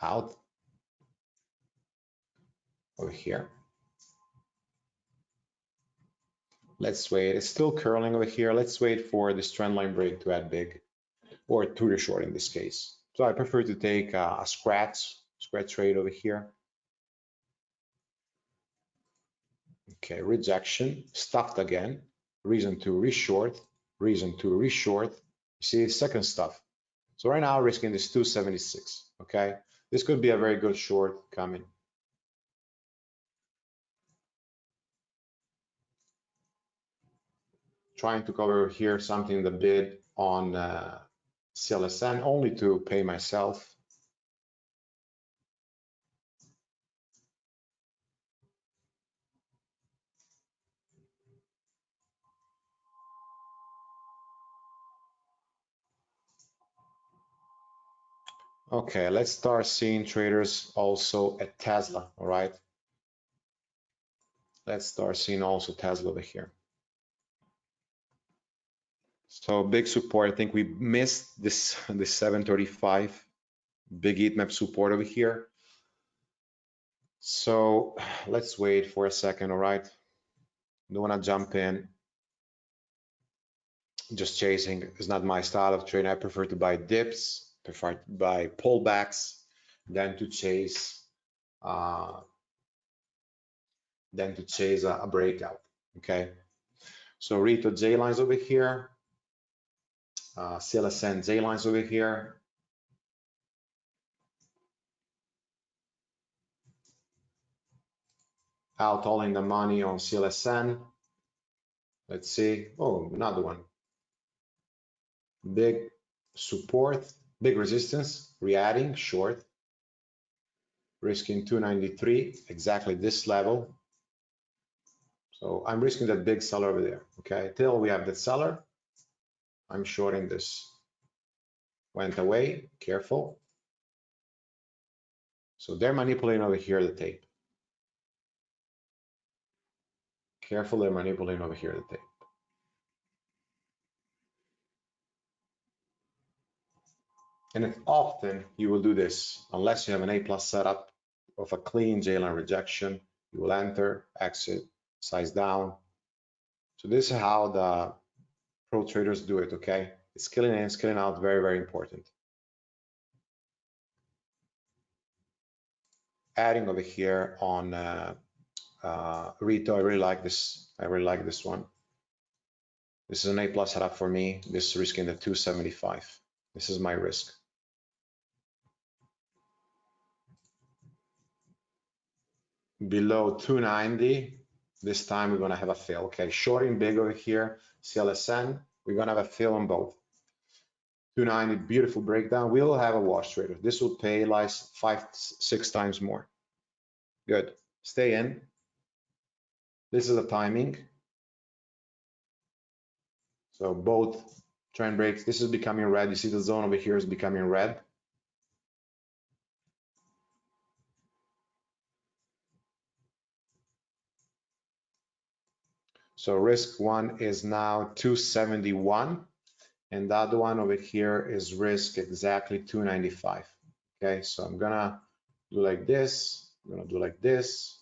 out over here. Let's wait. It's still curling over here. Let's wait for this trend line break to add big or to the short in this case. So I prefer to take a, a scratch, scratch trade over here. Okay, rejection, stuffed again, reason to reshort, reason to reshort. You see, second stuff. So right now, risking this 276, okay? This could be a very good short coming. Trying to cover here something the bid on uh, CLSN only to pay myself. Okay, let's start seeing traders also at Tesla, all right? Let's start seeing also Tesla over here. So big support. I think we missed this <laughs> the 735 big heat map support over here. So <sighs> let's wait for a second. All right. Don't want to jump in. Just chasing is not my style of trading. I prefer to buy dips, prefer to buy pullbacks, than to chase, uh, than to chase a, a breakout. Okay. So Rito J lines over here uh, CLSN J lines over here. Out all in the money on CLSN. Let's see. Oh, another one. Big support, big resistance, re-adding, short. Risking 293, exactly this level. So I'm risking that big seller over there, okay? Till we have the seller, I'm shorting this. Went away, careful. So they're manipulating over here the tape. Careful, they're manipulating over here the tape. And often you will do this, unless you have an A plus setup of a clean J-line rejection, you will enter, exit, size down. So this is how the pro traders do it, okay? Scaling in, scaling out, very, very important. Adding over here on uh, uh, Rito, I really like this. I really like this one. This is an A plus setup for me. This is risking the 275. This is my risk. Below 290, this time we're gonna have a fail. Okay, shorting big over here, CLSN, we're gonna have a fill on both. 290, beautiful breakdown. We'll have a wash trader. This will pay like five, six times more. Good, stay in. This is the timing. So both trend breaks, this is becoming red. You see the zone over here is becoming red. So risk one is now 271 and the other one over here is risk exactly 295. Okay, so I'm gonna do like this, I'm gonna do like this,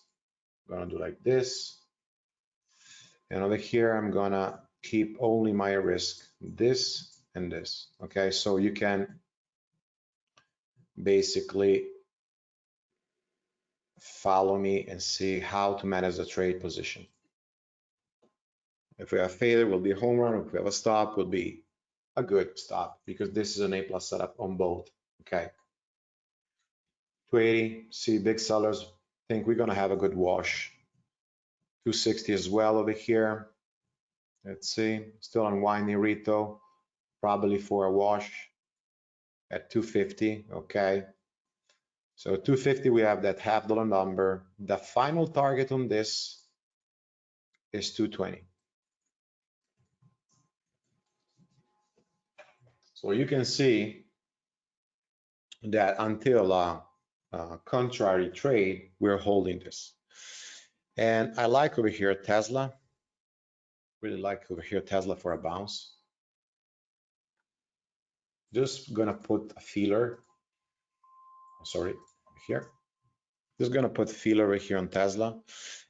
I'm gonna do like this. And over here, I'm gonna keep only my risk, this and this. Okay, so you can basically follow me and see how to manage the trade position. If we have failure, will be a home run. If we have a stop, will be a good stop because this is an A plus setup on both. okay? 280, see big sellers, think we're gonna have a good wash. 260 as well over here. Let's see, still unwinding Rito, probably for a wash at 250, okay? So 250, we have that half dollar number. The final target on this is 220. So you can see that until a, a contrary trade, we're holding this. And I like over here Tesla. Really like over here Tesla for a bounce. Just gonna put a feeler. Oh, sorry, here. Just gonna put feeler right here on Tesla.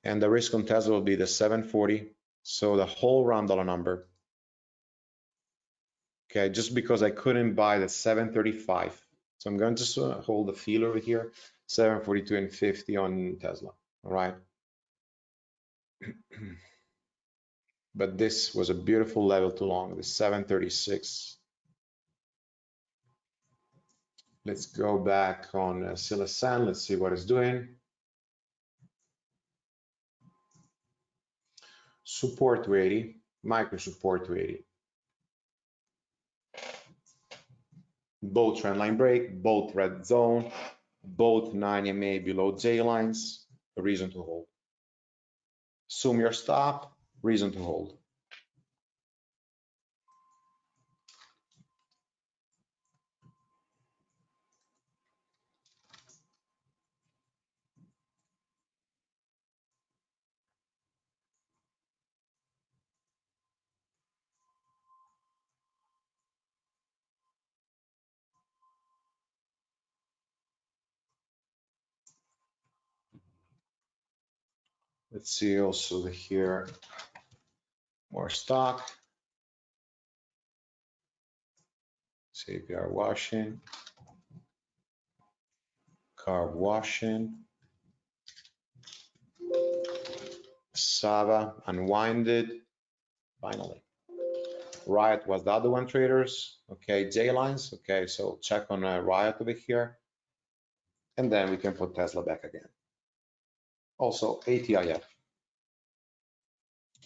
And the risk on Tesla will be the 740. So the whole round dollar number Okay, just because I couldn't buy the 735. So I'm going to uh, hold the feel over here, 742 and 50 on Tesla, all right? <clears throat> but this was a beautiful level too long, the 736. Let's go back on uh, Silasan. Let's see what it's doing. Support 280, micro support 280. Both trendline break, both red zone, both 9 MA below J lines, a reason to hold. Assume your stop, reason to hold. Let's see also here, more stock. CPR washing, carb washing, Sava unwinded, finally. Riot was the other one traders, okay, J lines, okay, so check on uh, Riot over here. And then we can put Tesla back again also ATIF.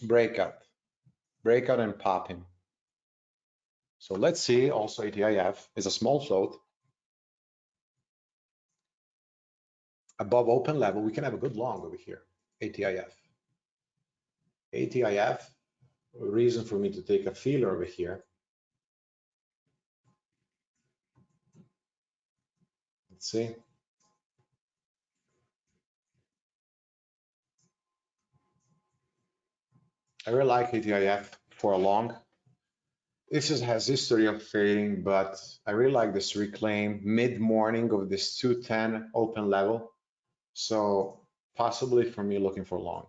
Breakout, breakout and popping. So let's see, also ATIF is a small float. Above open level, we can have a good long over here, ATIF. ATIF, reason for me to take a feeler over here. Let's see. I really like ATIF for a long. This just has history of fading, but I really like this reclaim mid-morning of this 210 open level. So possibly for me looking for long.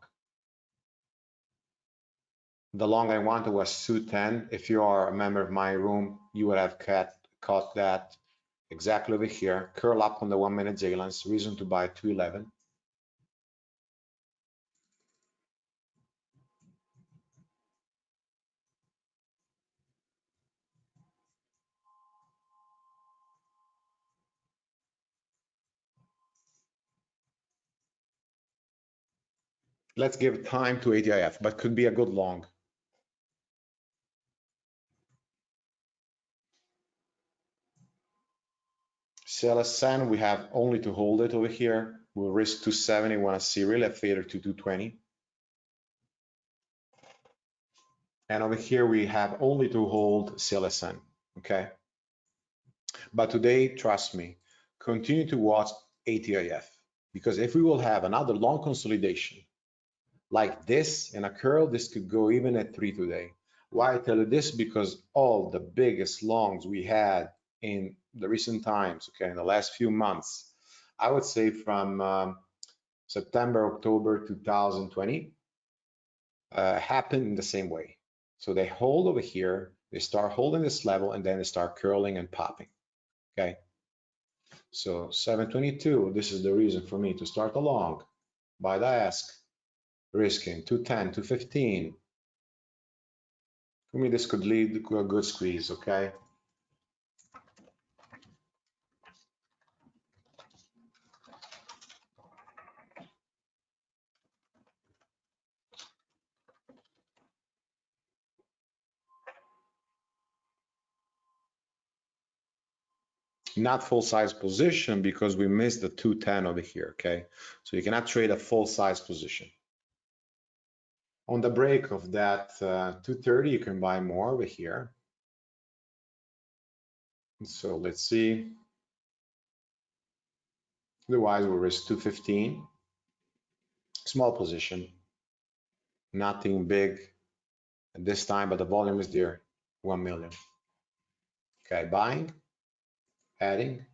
The long I wanted was 210. If you are a member of my room, you would have caught, caught that exactly over here. Curl up on the one minute J reason to buy 211. Let's give time to ATIF, but could be a good long. CLSN, we have only to hold it over here. We'll risk 270, want to see really a fader to 220. And over here, we have only to hold CLSN, okay? But today, trust me, continue to watch ATIF because if we will have another long consolidation like this in a curl, this could go even at three today. Why I tell you this? Because all the biggest longs we had in the recent times, okay, in the last few months, I would say from um, September, October 2020, uh, happened in the same way. So they hold over here, they start holding this level, and then they start curling and popping, okay? So 722, this is the reason for me to start along, buy the ask, risking 210, 215. For me, this could lead to a good squeeze, okay? not full size position because we missed the 210 over here, okay? So you cannot trade a full size position. On the break of that uh, 230, you can buy more over here. So let's see. Otherwise, we risk 215. Small position, nothing big at this time, but the volume is there, 1 million. Okay, buying, adding.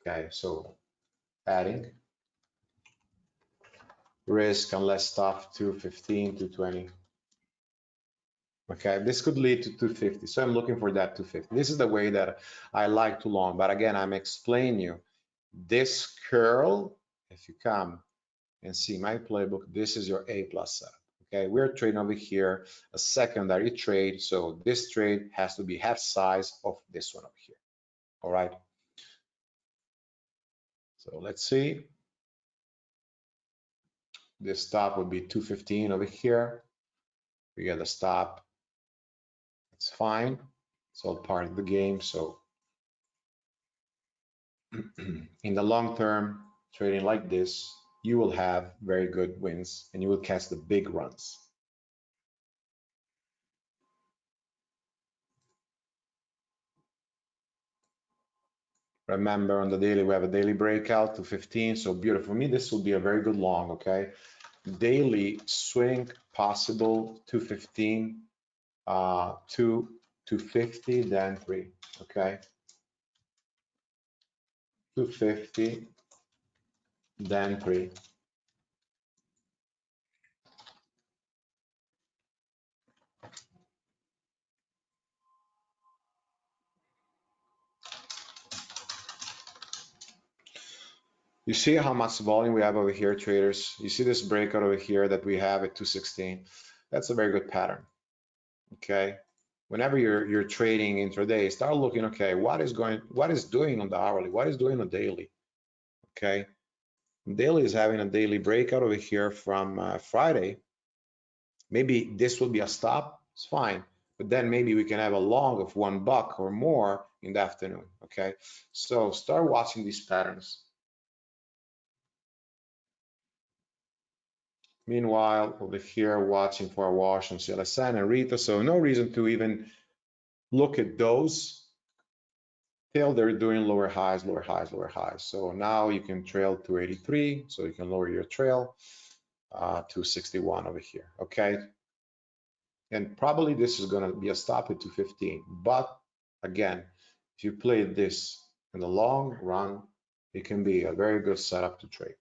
Okay, so adding. Risk and unless stop 215, 220. Okay, this could lead to 250. So I'm looking for that 250. This is the way that I like to long. But again, I'm explaining you this curl, if you come and see my playbook, this is your A plus setup. Okay, we're trading over here a secondary trade. So this trade has to be half size of this one over here. All right. So let's see. This stop would be 215 over here. We get a stop. It's fine. It's all part of the game. So <clears throat> in the long term, trading like this, you will have very good wins and you will catch the big runs. Remember on the daily, we have a daily breakout to 15. So beautiful. For me, this will be a very good long, okay? Daily swing possible to 15, uh, to 250, then three, okay? 250, then three. You see how much volume we have over here, traders? You see this breakout over here that we have at 216? That's a very good pattern, okay? Whenever you're you're trading intraday, start looking, okay, what is going, what is doing on the hourly? What is doing on daily? Okay, daily is having a daily breakout over here from uh, Friday. Maybe this will be a stop, it's fine. But then maybe we can have a long of one buck or more in the afternoon, okay? So start watching these patterns. Meanwhile, over here, watching for a wash on CLSN and Rita, so no reason to even look at those till they're doing lower highs, lower highs, lower highs. So now you can trail to 83, so you can lower your trail uh, to 61 over here, okay? And probably this is gonna be a stop at 215, but again, if you play this in the long run, it can be a very good setup to trade.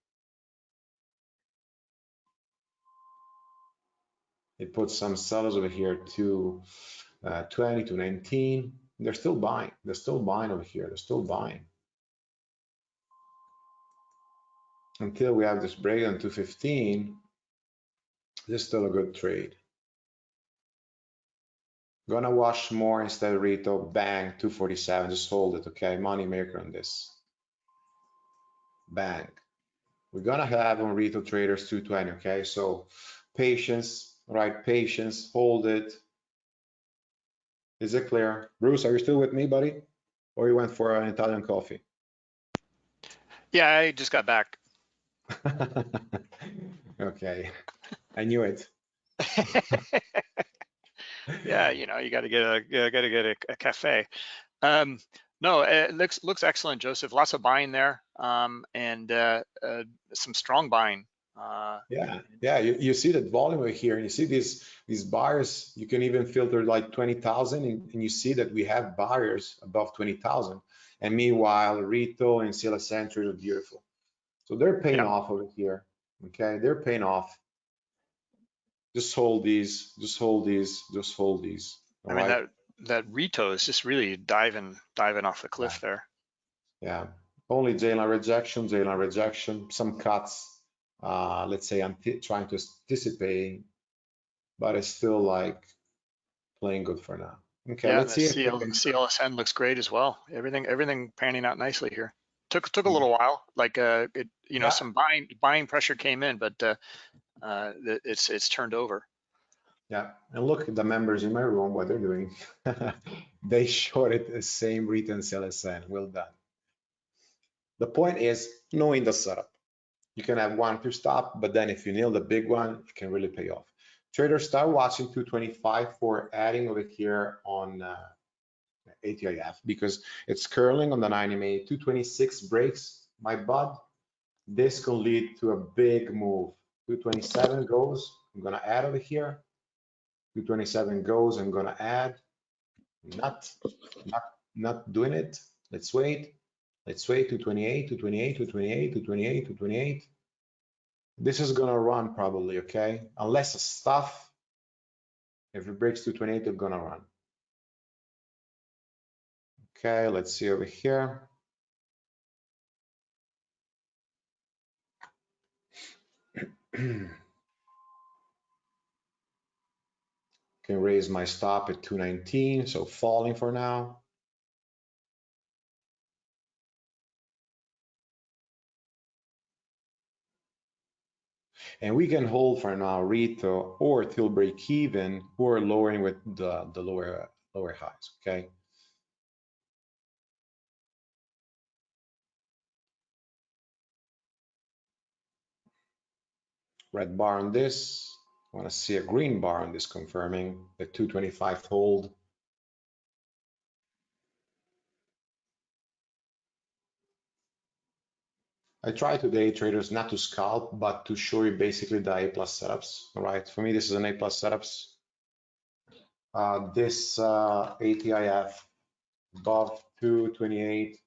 It puts some sellers over here to uh, 20 to 19. They're still buying. They're still buying over here. They're still buying. Until we have this break on 215, this is still a good trade. Gonna wash more instead of Rito. Bang, 247. Just hold it, okay? Money maker on this. Bang. We're gonna have on Rito traders 220, okay? So patience, right? Patience, hold it. Is it clear? Bruce, are you still with me, buddy? Or you went for an Italian coffee? Yeah, I just got back. <laughs> okay, I knew it. <laughs> yeah, you know, you got to get a got to get a, a cafe. Um, no, it looks looks excellent, Joseph. Lots of buying there, um, and uh, uh, some strong buying. Uh, yeah, yeah. You, you see that volume over here, and you see these these buyers. You can even filter like twenty thousand, and, and you see that we have buyers above twenty thousand. And meanwhile, Rito and Sila Century are beautiful. So they're paying yeah. off over here. Okay, they're paying off. Just hold these. Just hold these. Just hold these. I mean right? that that Rito is just really diving diving off the cliff yeah. there. Yeah. Only J line rejection, J line rejection, some cuts uh, let's say I'm trying to anticipate, but it's still like playing good for now. Okay, yeah, let's see. CL, CLSN looks great as well. Everything everything panning out nicely here. Took took a little while, like uh, it, you know, yeah. some buying buying pressure came in, but uh, uh, it's it's turned over. Yeah, and look at the members in my room, what they're doing. <laughs> they shorted the same written CLSN. Well done. The point is knowing the setup. You can have one to stop, but then if you nail the big one, it can really pay off. Traders start watching 225 for adding over here on uh, ATIF because it's curling on the 90 MA. 226 breaks my bud. This can lead to a big move. 227 goes, I'm gonna add over here. 227 goes, I'm gonna add. Not, not, not doing it. Let's wait. Let's wait to 28, to 28, to 28, to 28, to 28. This is gonna run probably, okay? Unless a stuff, if it breaks 228, it's gonna run. Okay, let's see over here. <clears throat> Can raise my stop at 219, so falling for now. And we can hold for now Rito or till break even or lowering with the, the lower lower highs, okay? red bar on this. I want to see a green bar on this confirming the 225 hold. I try today, traders, not to scalp, but to show you basically the A plus setups. right? for me, this is an A plus setups. Uh, this uh, ATIF above 228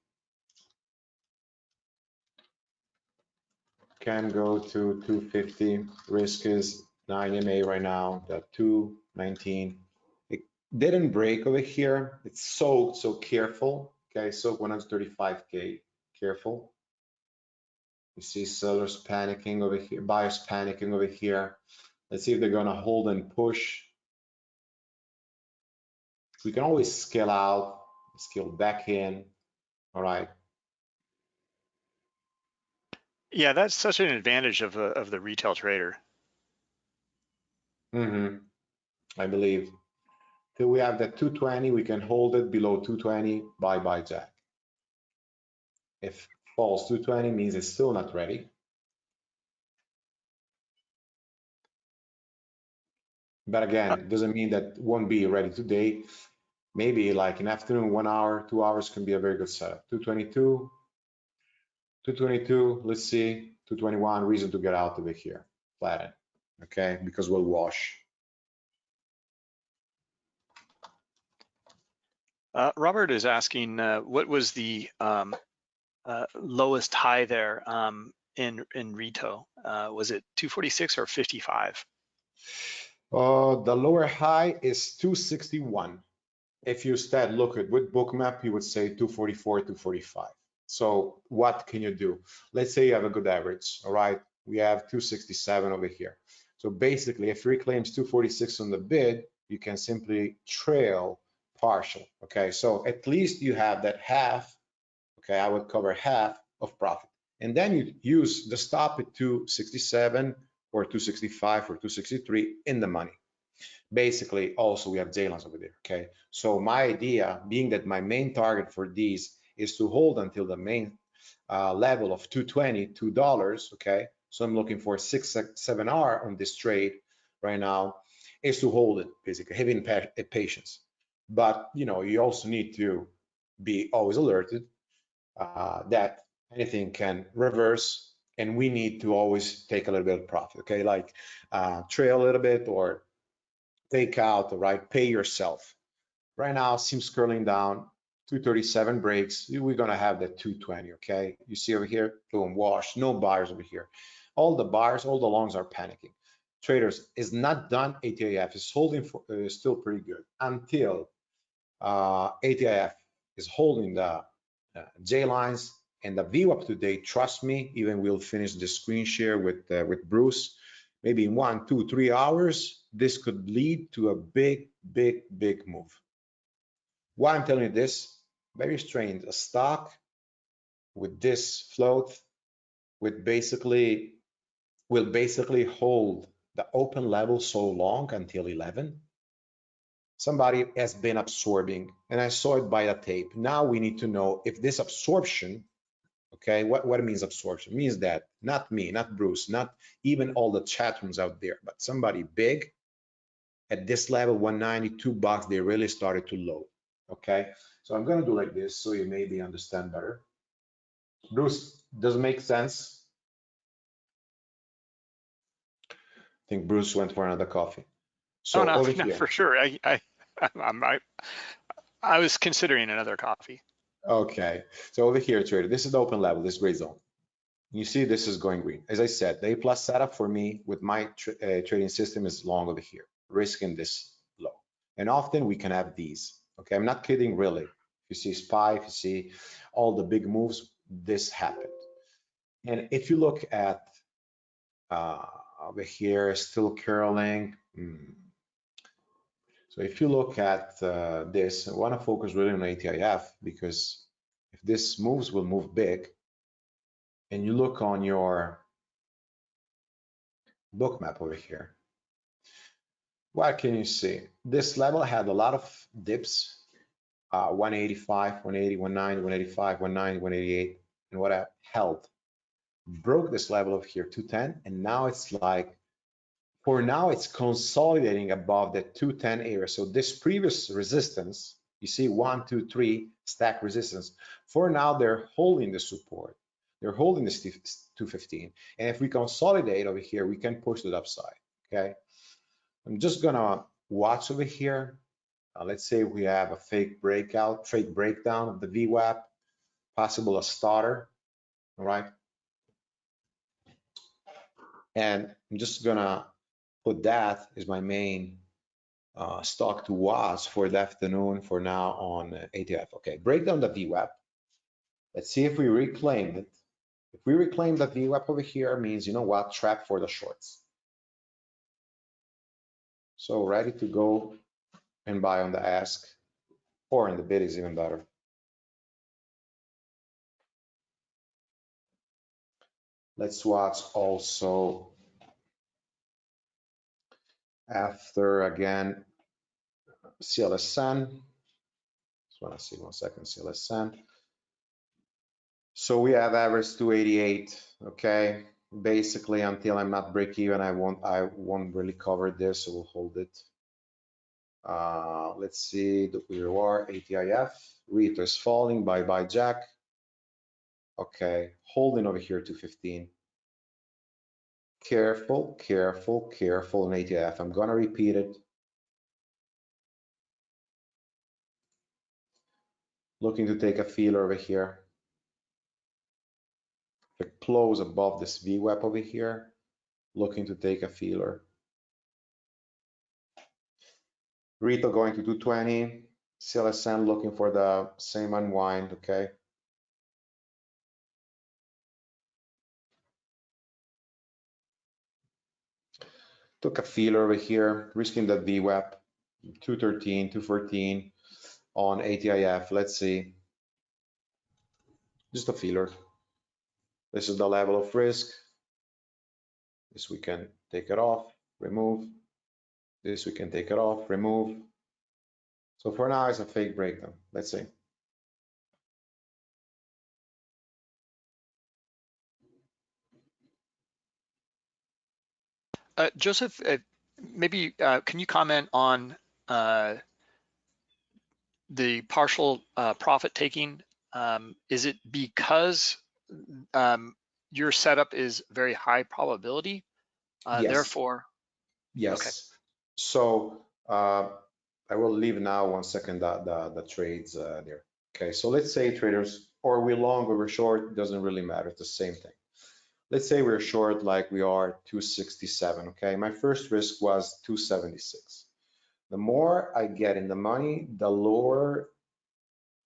can go to 250. Risk is 9 MA right now, the 219. It didn't break over here. It's soaked, so careful. Okay, so 135K, careful. You see sellers panicking over here, buyers panicking over here. Let's see if they're gonna hold and push. We can always scale out, scale back in. All right, Yeah, that's such an advantage of, uh, of the retail trader. Mm-hmm. I believe. Till we have the 220, we can hold it below 220, bye bye jack. If falls 220 means it's still not ready. But again, it doesn't mean that won't be ready today. Maybe like an afternoon, one hour, two hours can be a very good setup. 222, 222, let's see, 221, reason to get out of it here, flatten, okay, because we'll wash. Uh, Robert is asking, uh, what was the um, uh, lowest high there um, in in Rito? Uh, was it 246 or 55? Uh, the lower high is 261. If you instead look at with bookmap, you would say 244, 245. So what can you do? Let's say you have a good average, all right? We have 267 over here. So basically, if reclaims 246 on the bid, you can simply trail partial, okay? So at least you have that half, okay? I would cover half of profit. And then you use the stop at 267 or 265 or 263 in the money. Basically, also we have J lines over there, okay? So my idea being that my main target for these is to hold until the main uh, level of 220, $2, okay? So I'm looking for six, seven R on this trade right now is to hold it basically, having patience. But, you know, you also need to be always alerted uh, that anything can reverse and we need to always take a little bit of profit, okay? Like uh, trail a little bit or take out, right? Pay yourself. Right now, seems curling down. 237 breaks, we're gonna have that 220, okay? You see over here, boom, wash, no buyers over here. All the buyers, all the longs are panicking. Traders is not done, ATIF is holding for, uh, still pretty good until uh, ATIF is holding the J lines and the view up to date. trust me, even we'll finish the screen share with, uh, with Bruce, maybe in one, two, three hours, this could lead to a big, big, big move. Why I'm telling you this, very strange, a stock with this float with basically will basically hold the open level so long until 11 somebody has been absorbing and i saw it by the tape now we need to know if this absorption Okay, what, what means absorption? It means that not me, not Bruce, not even all the chat rooms out there, but somebody big at this level, 192 bucks, they really started to load. Okay, so I'm gonna do like this so you maybe understand better. Bruce, does it make sense? I think Bruce went for another coffee. So oh, no, <laughs> no, for sure. I, I, <laughs> I'm, I, I was considering another coffee. okay. So over here, trader, this is the open level, this gray zone. You see this is going green. As I said, the A plus setup for me with my tra uh, trading system is long over here, risking this low. And often we can have these. Okay, I'm not kidding really. If you see SPY, if you see all the big moves, this happened. And if you look at uh, over here, still curling. Hmm. So if you look at uh, this, I want to focus really on ATIF because if this moves, will move big. And you look on your bookmap over here, what can you see? This level had a lot of dips, uh, 185, 180, 190, 185, 190, 188, and what I held. Broke this level of here, 210, and now it's like, for now it's consolidating above the 210 area. So this previous resistance, you see one, two, three stack resistance. For now, they're holding the support. They're holding this 215. And if we consolidate over here, we can push the upside, okay? I'm just gonna watch over here. Uh, let's say we have a fake breakout, fake breakdown of the VWAP, possible a starter, all right? And I'm just gonna put that as my main uh, stock to watch for the afternoon for now on uh, ATF. Okay, break down the VWAP. Let's see if we reclaim it. If we reclaim the VWAP over here means, you know what, trap for the shorts. So ready to go and buy on the ask or in the bid is even better. Let's watch also after again CLSN. Just want to see one second CLSN. So we have average 288, okay? Basically, until I'm not break even, I won't I won't really cover this, so we'll hold it. Uh, let's see the we are ATIF. Rito is falling. Bye bye Jack. Okay, holding over here to 15. Careful, careful, careful in ATF. I'm gonna repeat it. Looking to take a feeler over here. The close above this VWAP over here. Looking to take a feeler. Rito going to 220. CLSN looking for the same unwind, okay? Took a feeler over here, risking that VWAP, 213, 214 on ATIF. Let's see. Just a feeler. This is the level of risk. This we can take it off, remove. This we can take it off, remove. So for now, it's a fake breakdown. Let's see. Uh, Joseph, uh, maybe uh, can you comment on uh, the partial uh, profit taking? Um, is it because um, your setup is very high probability? Uh, Yes. Therefore, Yes. So uh, I will leave now one second the, the, the trades uh, there. Okay, so let's say traders, or we're long or we're short, doesn't really matter, it's the same thing. Let's say we're short like we are 267, okay? My first risk was 276. The more I get in the money, the lower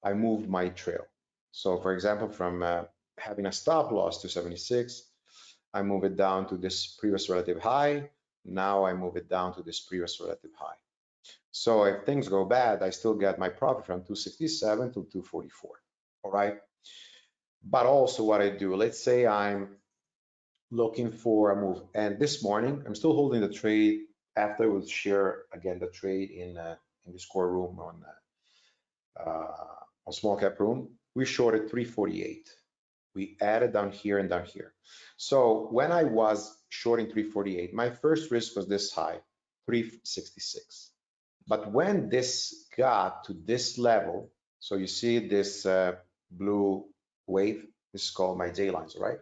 I move my trail. So for example, from uh, having a stop loss to 76, I move it down to this previous relative high. Now I move it down to this previous relative high. So if things go bad, I still get my profit from 267 to 244, all right? But also what I do, let's say I'm looking for a move. And this morning, I'm still holding the trade after we'll share again the trade in uh, in this core room on uh, uh, on small cap room. We shorted 348. We added down here and down here. So when I was shorting 348, my first risk was this high, 366. But when this got to this level, so you see this uh, blue wave, this is called my J lines, right?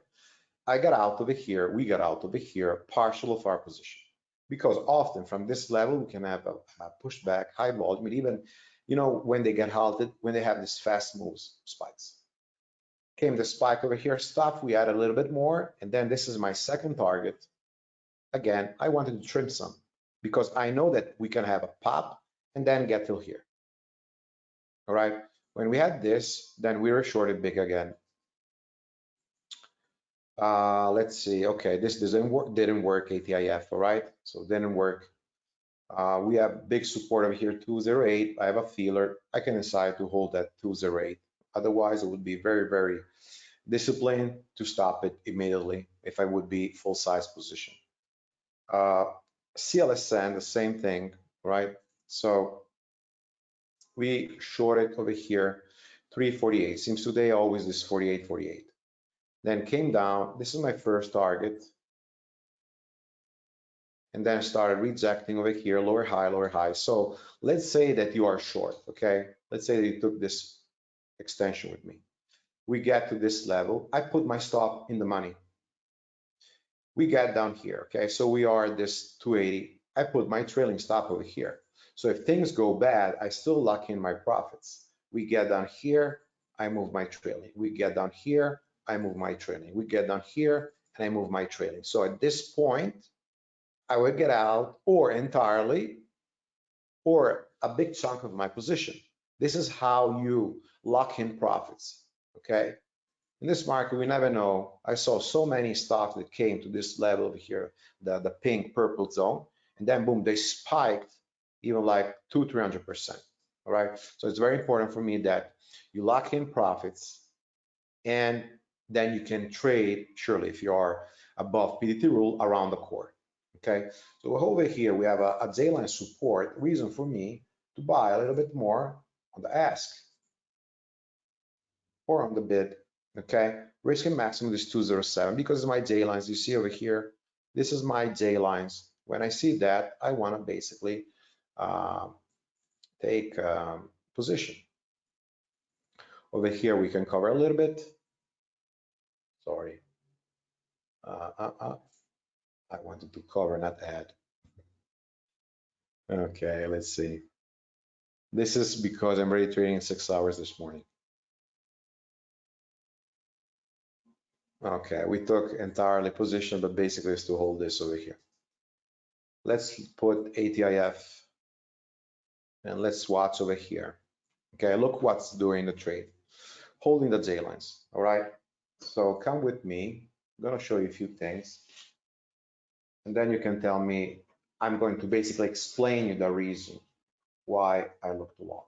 I got out over here, we got out over here, partial of our position. Because often from this level, we can have a, a pushback, high volume, even, you know, when they get halted, when they have these fast moves, spikes. Came the spike over here, stop, we add a little bit more, and then this is my second target. Again, I wanted to trim some because I know that we can have a pop and then get till here. All right, when we had this, then we were shorted big again. Uh, let's see. Okay, this doesn't work. Didn't work. ATIF. All right, so didn't work. Uh, we have big support over here, 208. I have a feeler. I can decide to hold that 208. Otherwise, it would be very, very disciplined to stop it immediately if I would be full size position. Uh, CLSN, the same thing, right? So we shorted over here 348. Seems today always this 48, 48 then came down. This is my first target. And then started rejecting over here, lower high, lower high. So let's say that you are short, okay? Let's say you took this extension with me. We get to this level. I put my stop in the money. We get down here, okay? So we are at this 280. I put my trailing stop over here. So if things go bad, I still lock in my profits. We get down here, I move my trailing. We get down here, I move my trailing. We get down here and I move my trailing. So at this point, I would get out or entirely or a big chunk of my position. This is how you lock in profits, okay? In this market, we never know. I saw so many stocks that came to this level over here, the, the pink purple zone, and then boom, they spiked even like two, 300%, all right? So it's very important for me that you lock in profits and then you can trade surely if you are above PDT rule around the core. Okay, so over here we have a, a J-line support reason for me to buy a little bit more on the ask or on the bid. Okay, risk and maximum is 207 because my J lines. You see over here, this is my J lines. When I see that, I want to basically uh, take um, position. Over here, we can cover a little bit sorry. Uh, uh, I wanted to cover, not add. Okay, let's see. This is because I'm already trading in six hours this morning. Okay, we took entirely position, but basically it's to hold this over here. Let's put ATIF and let's watch over here. Okay, look what's doing the trade. Holding the J lines, all right? So come with me. I'm going to show you a few things. And then you can tell me, I'm going to basically explain you the reason why I looked long.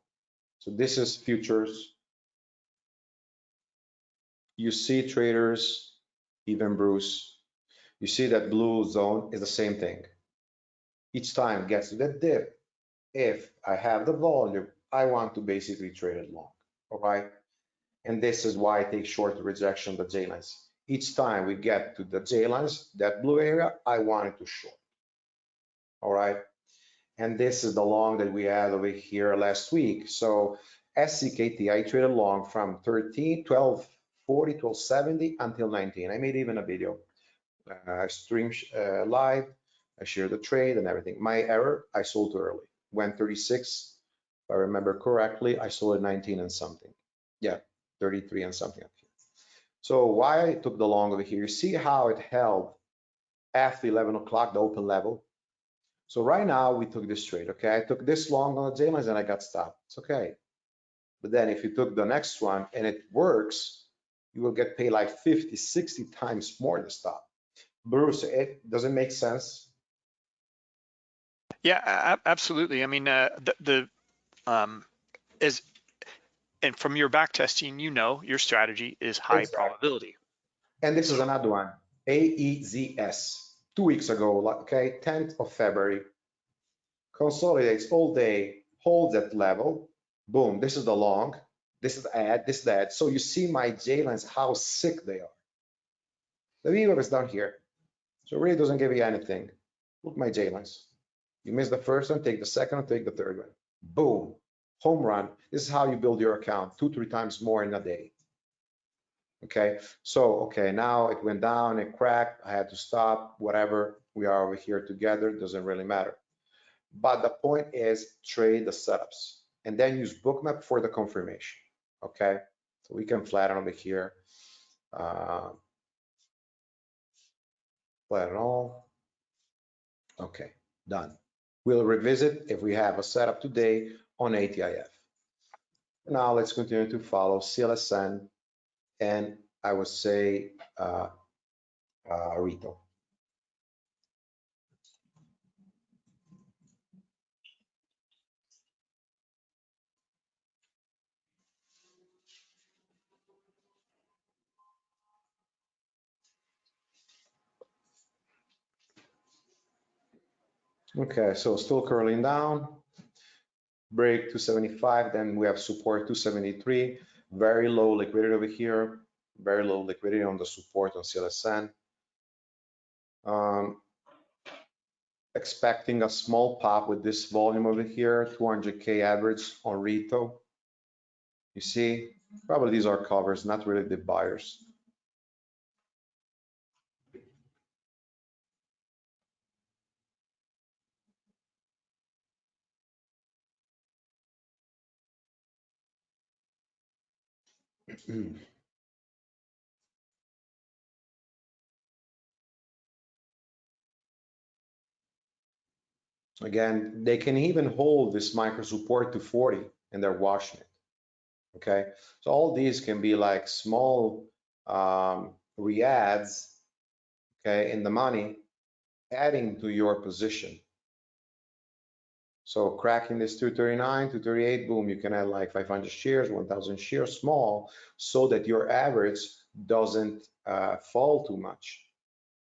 So this is futures. You see traders, even Bruce, you see that blue zone is the same thing. Each time gets to that dip, if I have the volume, I want to basically trade it long, all right? And this is why I take short rejection the J lines. Each time we get to the J lines, that blue area, I want it to short. All right. And this is the long that we had over here last week. So SCKT, I traded long from 13, 12, 40, 12, 70 until 19. I made even a video. Uh, I stream uh, live, I shared the trade and everything. My error, I sold too early. Went 36, if I remember correctly, I sold at 19 and something. Yeah, 33 and something up here. So why I took the long over here, see how it held after 11 o'clock, the open level. So right now we took this trade, okay? I took this long on the J lines and I got stopped, it's okay. But then if you took the next one and it works, you will get paid like 50, 60 times more the stop. Bruce, it doesn't make sense. Yeah, absolutely. I mean, uh, the, the um, is and from your back testing, you know your strategy is high exactly. probability. And this is another one, AEZS, two weeks ago, okay, 10th of February, consolidates all day, holds that level, boom, this is the long, this is add, this is that. So you see my J lines, how sick they are. The VWAP is down here. So it really doesn't give you anything. Look my J lines. You miss the first one, take the second one, take the third one. Boom, home run. This is how you build your account, two, three times more in a day. Okay, so, okay, now it went down, it cracked, I had to stop, whatever. We are over here together, doesn't really matter. But the point is trade the setups and then use bookmap for the confirmation. Okay, so we can flatten over here. Uh, flatten all. Okay, done. We'll revisit if we have a setup today on ATIF. Now let's continue to follow CLSN and I would say uh, uh, Rito. Okay, so still curling down. Break 275, then we have support 273. Very low liquidity over here. Very low liquidity on the support on CLSN. Um, expecting a small pop with this volume over here, 200K average on Rito. You see, probably these are covers, not really the buyers. Again, they can even hold this micro support to 40 and they're washing it. Okay, so all these can be like small um, reads, okay, in the money, adding to your position. So cracking this 239, 238, boom, you can add like 500 shares, 1000 shares small so that your average doesn't uh, fall too much.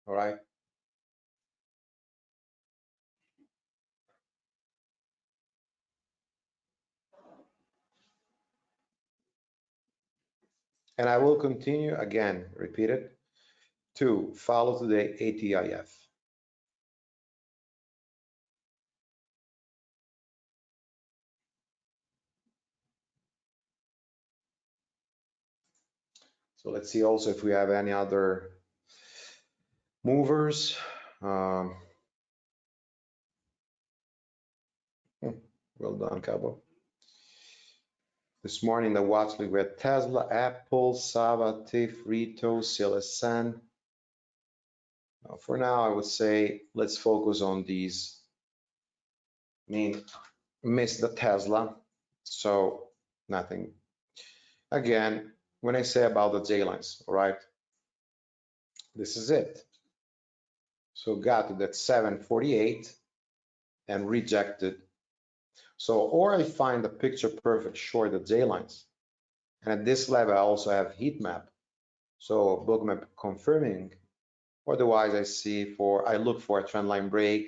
All right. And I will continue again, repeat it, to follow today ATIF. Let's see also if we have any other movers. Um, hmm, well done, Cabo. This morning, the watch list, we had Tesla, Apple, Sava, TIFF, Rito, CLSN. Uh, For now, I would say let's focus on these. I mean, missed the Tesla, so nothing. Again, when I say about the J lines, all right? This is it. So got to that 748 and rejected. So, or I find the picture perfect short the J lines. And at this level, I also have heat map. So bookmap confirming. Otherwise, I see for, I look for a trend line break,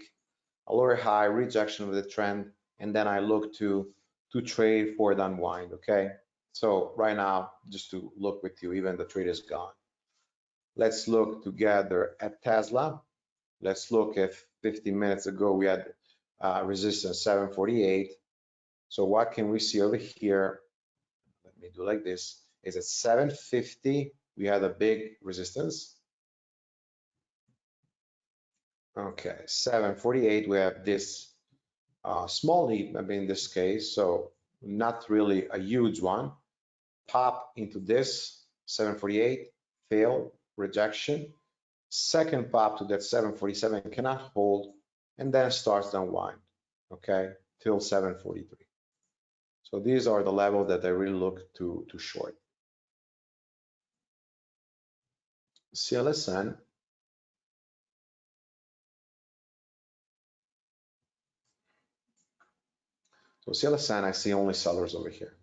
a lower high rejection of the trend, and then I look to, to trade for the unwind, okay? So right now, just to look with you, even the trade is gone. Let's look together at Tesla. Let's look if 15 minutes ago we had uh, resistance 748. So what can we see over here? Let me do like this. Is at 750, we had a big resistance. Okay, 748, we have this uh, small lead, maybe in this case, so not really a huge one. Pop into this 748, fail, rejection. Second pop to that 747 cannot hold, and then starts to unwind, okay, till 743. So these are the levels that I really look to, to short. CLSN. So CLSN, I see only sellers over here,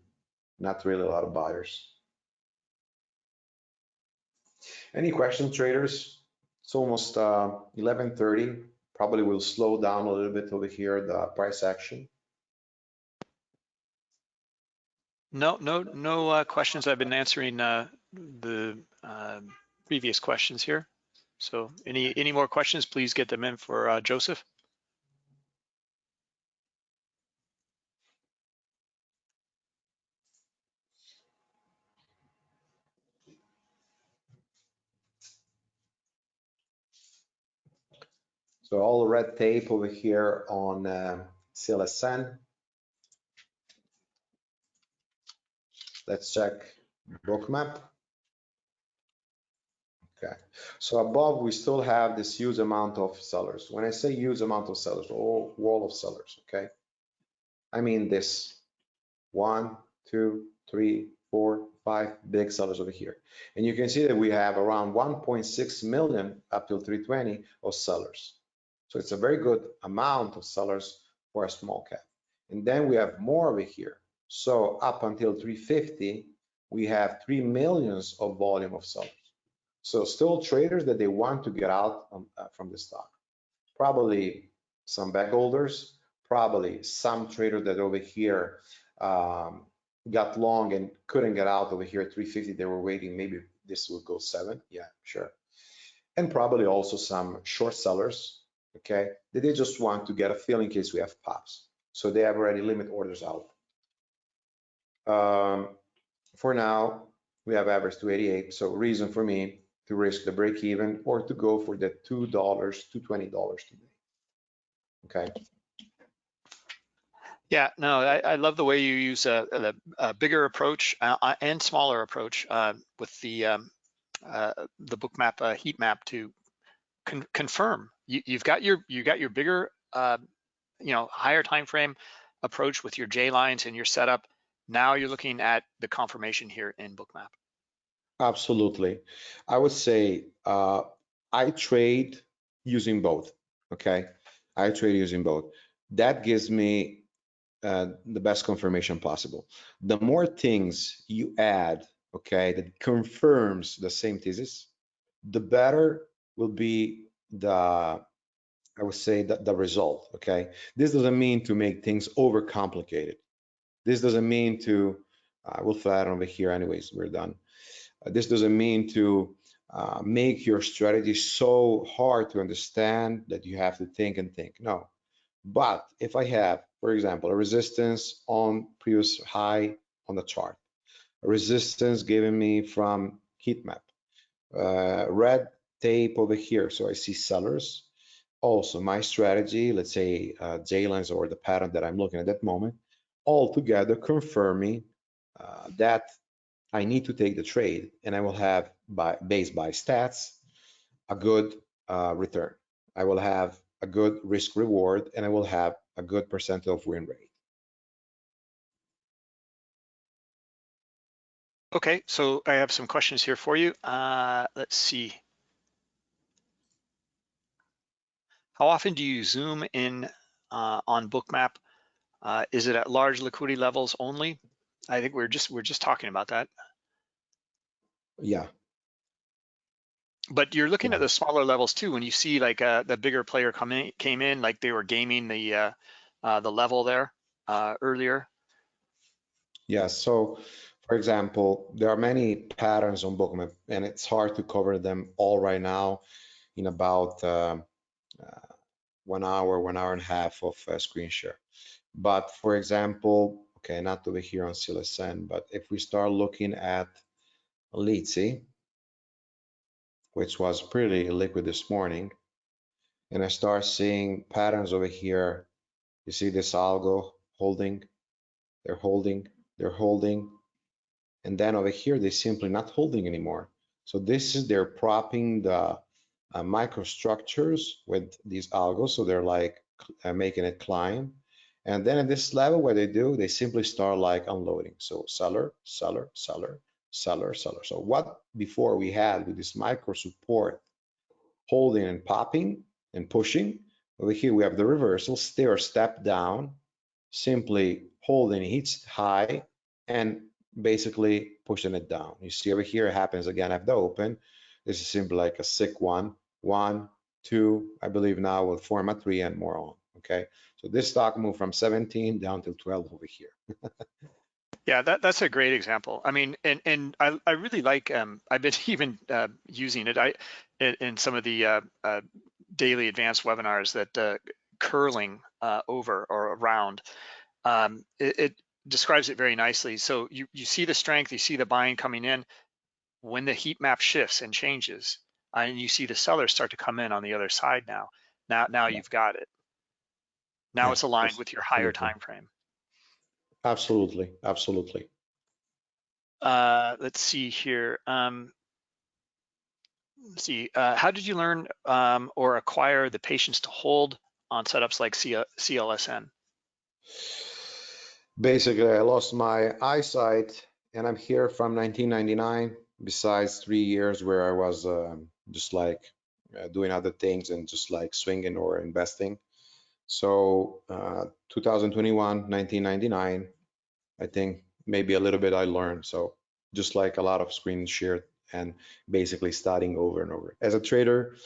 not really a lot of buyers. Any questions, traders? It's almost uh, 11:30. Probably will slow down a little bit over here, the price action. No, no, no uh, questions. I've been answering uh, the um, previous questions here. So any, any more questions, please get them in for uh, Joseph. So all red tape over here on uh, CLSN. Let's check bookmap. Okay, so above we still have this huge amount of sellers. When I say huge amount of sellers, or wall of sellers, okay? I mean this one, two, three, four, five big sellers over here. And you can see that we have around 1.6 million up till 320 of sellers. So it's a very good amount of sellers for a small cap. And then we have more over here. So up until 350, we have 3 millions of volume of sellers. So still traders that they want to get out um, uh, from the stock. Probably some bag holders, probably some trader that over here um, got long and couldn't get out over here at 350. They were waiting, maybe this will go seven. Yeah, sure. And probably also some short sellers, okay, that they just want to get a fill in case we have pops. So they have already limit orders out. Um, for now, we have average 288. So reason for me to risk the break even or to go for the $2 to $20 today. Okay. Yeah, no, I, I love the way you use a, a, a bigger approach uh, and smaller approach uh, with the um, uh, the bookmap uh, heat map to con confirm you, have got your you got your bigger uh, you know higher time frame approach with your J lines and your setup. Now you're looking at the confirmation here in bookmap. Absolutely. I would say uh, I trade using both. Okay. I trade using both. That gives me uh, the best confirmation possible. The more things you add, okay, that confirms the same thesis, the better will be the, I would say, the, the result, okay? This doesn't mean to make things overcomplicated. This doesn't mean to, uh, we'll flatten over here anyways, we're done. Uh, this doesn't mean to uh, make your strategy so hard to understand that you have to think and think. No. But if I have, for example, a resistance on previous high on the chart, a resistance given me from heat map, uh, red tape over here, so I see sellers. Also, my strategy, let's say uh, J-lines or the pattern that I'm looking at that moment, all together confirming uh, that I need to take the trade and I will have by based by stats a good uh, return. I will have a good risk reward and I will have a good percent of win rate. Okay, so I have some questions here for you. Uh, let's see. How often do you zoom in uh, on Bookmap? Uh, is it at large liquidity levels only? I think we're just we're just talking about that. Yeah. But you're looking at the smaller levels too. When you see like uh, the bigger player coming came in, like they were gaming the uh, uh, the level there uh, earlier. Yeah. So, for example, there are many patterns on Bookmap, and it's hard to cover them all right now in about um, uh, one hour, one hour and a half of uh, screen share. But for example, okay, not over here on CLSN, but if we start looking at Litsi, which was pretty liquid this morning, and I start seeing patterns over here. You see this algo holding, they're holding, they're holding, and then over here, they're simply not holding anymore. So this is, they're propping the uh, microstructures with these algos. So they're like uh, making it climb. And then at this level, what they do, they simply start like unloading. So seller, seller, seller, seller, seller. So what before we had with this micro support holding and popping and pushing, over here we have the reversal, stair step down, simply holding hits high and basically pushing it down. You see over here it happens again at the open. This is simply like a sick one, one, two, I believe now will form a three and more on, okay? So this stock moved from 17 down to 12 over here. <laughs> Yeah, that, that's a great example. I mean, and and I, I really like, um, I've been <laughs> even uh, using it I in, in some of the uh, uh, daily advanced webinars that uh, curling uh, over or around, um, it, it describes it very nicely. So you, you see the strength, you see the buying coming in. When the heat map shifts and changes, and you see the sellers start to come in on the other side now, now, now Yeah. you've got it. Now Yeah, it's aligned with your higher time frame. Absolutely, absolutely. Uh, let's see here. Um, let's see, uh, how did you learn um, or acquire the patience to hold on setups like CL CLSN? Basically, I lost my eyesight and I'm here from 1999, besides three years where I was um, just like uh, doing other things and just like swinging or investing. So uh, 2021, 1999, I think maybe a little bit I learned. So just like a lot of screen shared and basically starting over and over. As a trader,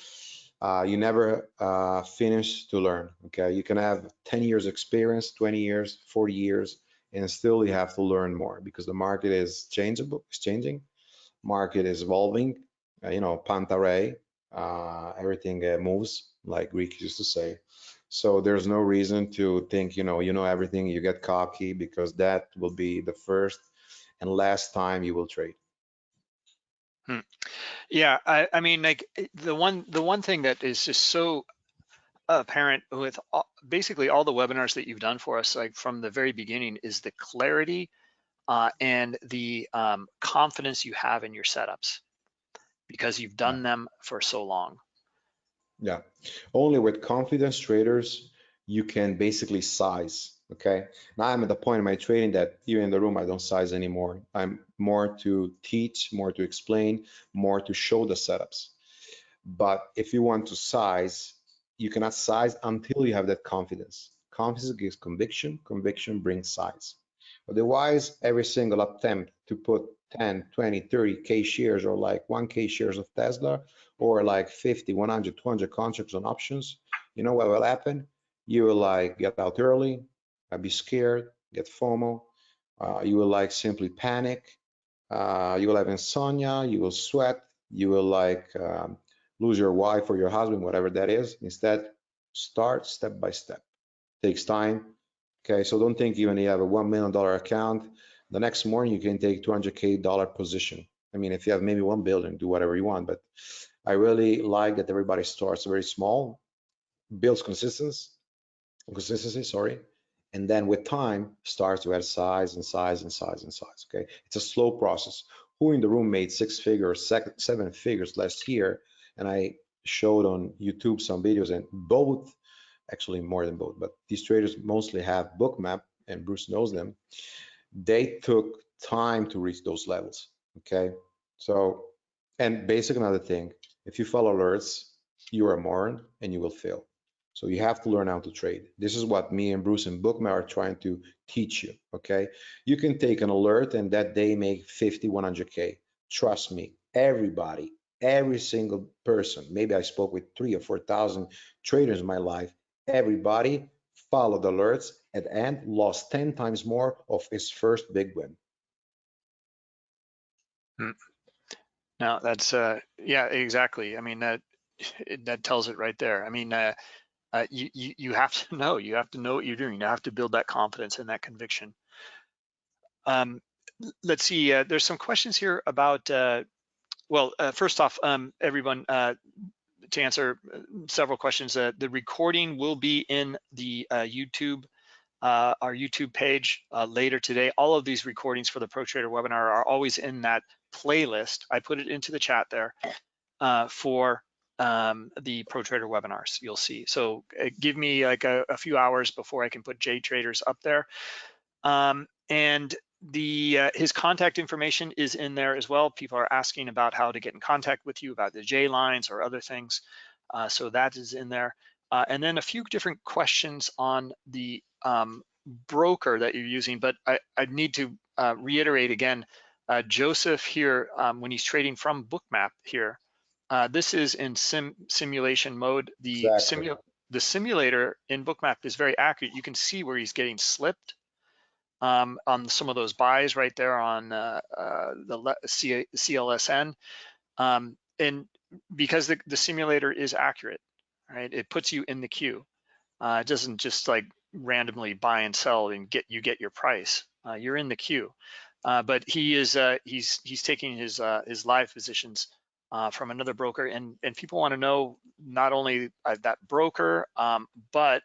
uh, you never uh, finish to learn. Okay, you can have 10 years experience, 20 years, 40 years, and still you have to learn more because the market is changeable, it's changing. Market is evolving. Uh, you know, panta rhei, uh, everything uh, moves, like Greek used to say. So there's no reason to think, you know, you know everything. You get cocky because that will be the first and last time you will trade. Yeah, I, I mean, like eh, the one the one thing that is just so apparent with all, basically all the webinars that you've done for us, like from the very beginning, is the clarity uh, and the um, confidence you have in your setups because you've done them for so long. Yeah, only with confidence traders you can basically size. Okay, now I'm at the point in my trading that even in the room I don't size anymore. I'm more to teach, more to explain, more to show the setups. But if you want to size, you cannot size until you have that confidence. Confidence gives conviction, conviction brings size. Otherwise, every single attempt to put 10, 20, 30K shares or like 1K shares of Tesla or like 50, 100, 200 contracts on options, you know what will happen? You will like get out early, uh, be scared, get FOMO. Uh, you will like simply panic. Uh, you will have insomnia. You will sweat. You will like um, lose your wife or your husband, whatever that is. Instead, start step by step. Takes time. Okay, so don't think even you have a one million dollar account. The next morning you can take 200k dollar position. I mean, if you have maybe one billion, do whatever you want. But I really like that everybody starts very small, builds consistency, consistency, sorry, and then with time starts to add size and size and size and size. Okay, it's a slow process. Who in the room made six figures, seven figures last year? And I showed on YouTube some videos, and both, actually more than both, but these traders mostly have Bookmap, and Bruce knows them. They took time to reach those levels. Okay, so and basic another thing, if you follow alerts, you're a moron and you will fail. So you have to learn how to trade. This is what me and Bruce and Bookmap are trying to teach you, okay? You can take an alert and that day make 50, 100K. Trust me, everybody, every single person, maybe I spoke with three or 4,000 traders in my life, everybody followed alerts at end, lost 10 times more of his first big win. No, that's uh, yeah, exactly. I mean that <sighs> that tells it right there. I mean, uh, uh, you, you you have to <laughs> know, you have to know what you're doing. You have to build that confidence and that conviction. Um, let's see. Uh, there's some questions here about. Uh, well, uh, first off, um, everyone, uh, to answer uh, several questions, uh, the recording will be in the uh, YouTube, uh, our YouTube page uh, later today. All of these recordings for the Pro Trader webinar are always in that playlist. I put it into the chat there uh, for um, the Pro Trader webinars. You'll see. So give me like a, a few hours before I can put JTrader's up there. Um, and the uh, his contact information is in there as well. People are asking about how to get in contact with you about the J lines or other things. Uh, so that is in there. Uh, and then a few different questions on the um, broker that you're using, but I, I need to uh, reiterate again, uh, Joseph here, um, when he's trading from Bookmap here, uh, this is in sim simulation mode. The, Exactly. simu the simulator in Bookmap is very accurate. You can see where he's getting slipped um, on some of those buys right there on uh, uh, the C- CLSN. Um, and because the, the simulator is accurate, right, it puts you in the queue. Uh, it doesn't just like randomly buy and sell and get you get your price. Uh, you're in the queue. Uh, but he is uh, he's he's taking his his live positions from another broker, and and people want to know not only that broker, um, but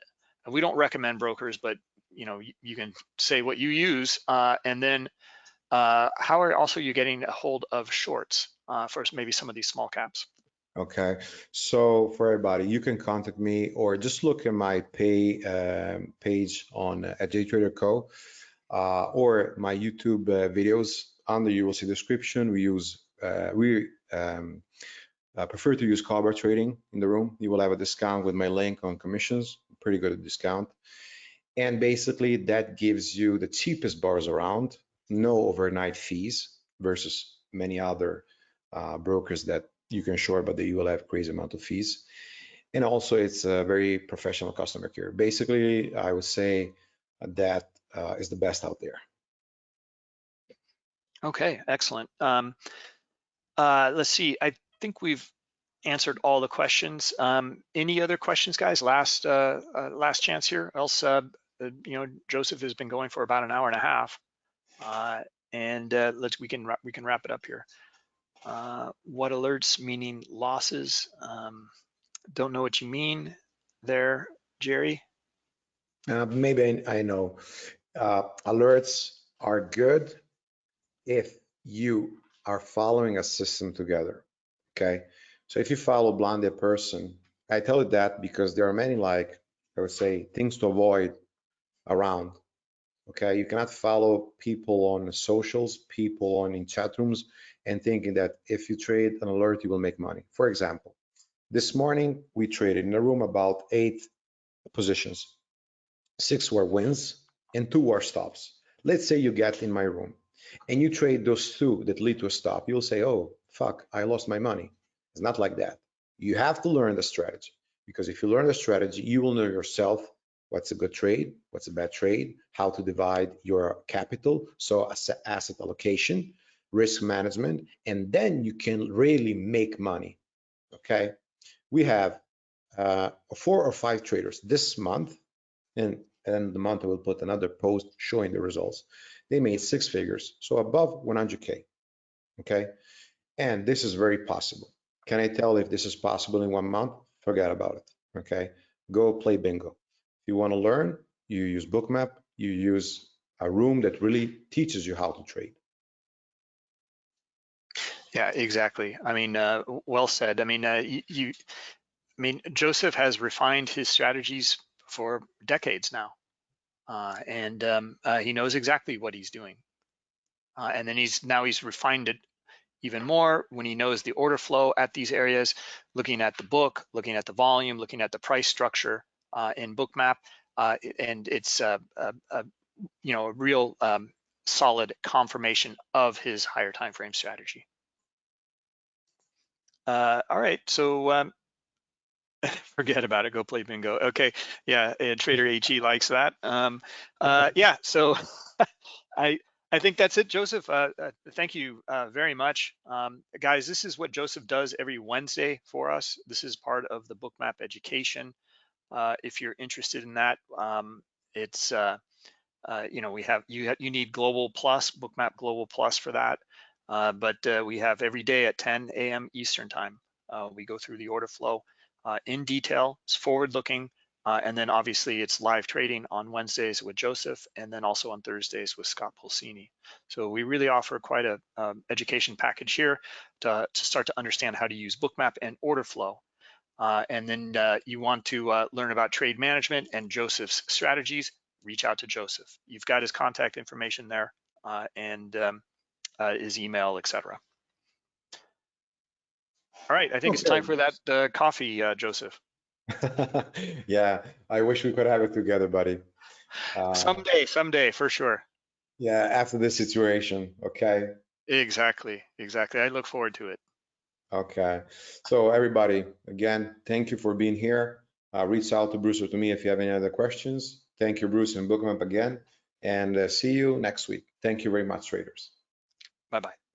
we don't recommend brokers, but you know you, can say what you use, uh, and then uh, how are also you getting a hold of shorts uh, for maybe some of these small caps? Okay, so for everybody, you can contact me or just look at my pay um, page on uh, at JTrader Co. Uh, or my YouTube uh, videos. Under you will see description. We use uh, we um, uh, prefer to use Cobra Trading in the room. You will have a discount with my link on commissions, pretty good discount. And basically that gives you the cheapest bars around, no overnight fees versus many other uh, brokers that you can short, but you will have crazy amount of fees. And also it's a very professional customer care. Basically, I would say that uh, is the best out there. Okay, excellent. Um, uh, let's see. I think we've answered all the questions. Um, any other questions, guys? Last uh, uh, last chance here. Else, uh, uh, you know, Joseph has been going for about an hour and a half, uh, and uh, let's we can we can wrap it up here. Uh, what alerts meaning losses? Um, don't know what you mean there, Jerry. Uh, maybe I, I know. Alerts are good if you are following a system together. Okay. So if you follow blinded person, I tell you that because there are many like I would say things to avoid around. Okay, you cannot follow people on socials, people on in chat rooms, and thinking that if you trade an alert, you will make money. For example, this morning we traded in a room about eight positions. Six were wins and two were stops. Let's say you get in my room and you trade those two that lead to a stop. You'll say, oh, fuck, I lost my money. It's not like that. You have to learn the strategy because if you learn the strategy, you will know yourself what's a good trade, what's a bad trade, how to divide your capital, so asset allocation, risk management, and then you can really make money. Okay, we have uh, four or five traders this month, and and the month I will put another post showing the results. They made six figures, so above 100k. Okay, and this is very possible. Can I tell if this is possible in one month? Forget about it. Okay, go play bingo you want to learn, you use Bookmap, you use a room that really teaches you how to trade. Yeah, exactly. I mean, uh, well said. I mean, uh, you, I mean, Joseph has refined his strategies for decades now, uh, and um, uh, he knows exactly what he's doing. Uh, and then he's now he's refined it even more when he knows the order flow at these areas, looking at the book, looking at the volume, looking at the price structure, in Bookmap, uh, and it's a, a, a, you know a real um, solid confirmation of his higher time frame strategy. Uh, all right, so um, <laughs> forget about it. Go play bingo. Okay, yeah, Trader AG likes that. Um, uh, <laughs> yeah, so <laughs> I I think that's it, Joseph. Uh, uh, thank you uh, very much, um, guys. This is what Joseph does every Wednesday for us. This is part of the Bookmap education uh, if you're interested in that. Um, it's uh, uh, you know we have you you need Global Plus, Bookmap Global Plus for that. Uh, but uh, we have every day at 10 a.m. Eastern time. Uh, we go through the order flow in detail. It's forward-looking, and then obviously it's live trading on Wednesdays with Joseph, and then also on Thursdays with Scott Pulcini. So we really offer quite a um, education package here to, to start to understand how to use Bookmap and order flow uh, and then uh, you want to uh, learn about trade management and Joseph's strategies, reach out to Joseph. You've got his contact information there uh, and um, uh, his email, etc. All right, I think okay. it's time for that uh, coffee, Joseph. <laughs> <laughs> yeah, I wish we could have it together, buddy. someday, someday, for sure. Yeah, after this situation, okay? Exactly, exactly. I look forward to it. Okay. So everybody, again, thank you for being here. Uh, reach out to Bruce or to me if you have any other questions. Thank you, Bruce and Bookmap again. and uh, see you next week. Thank you very much, traders. Bye-bye.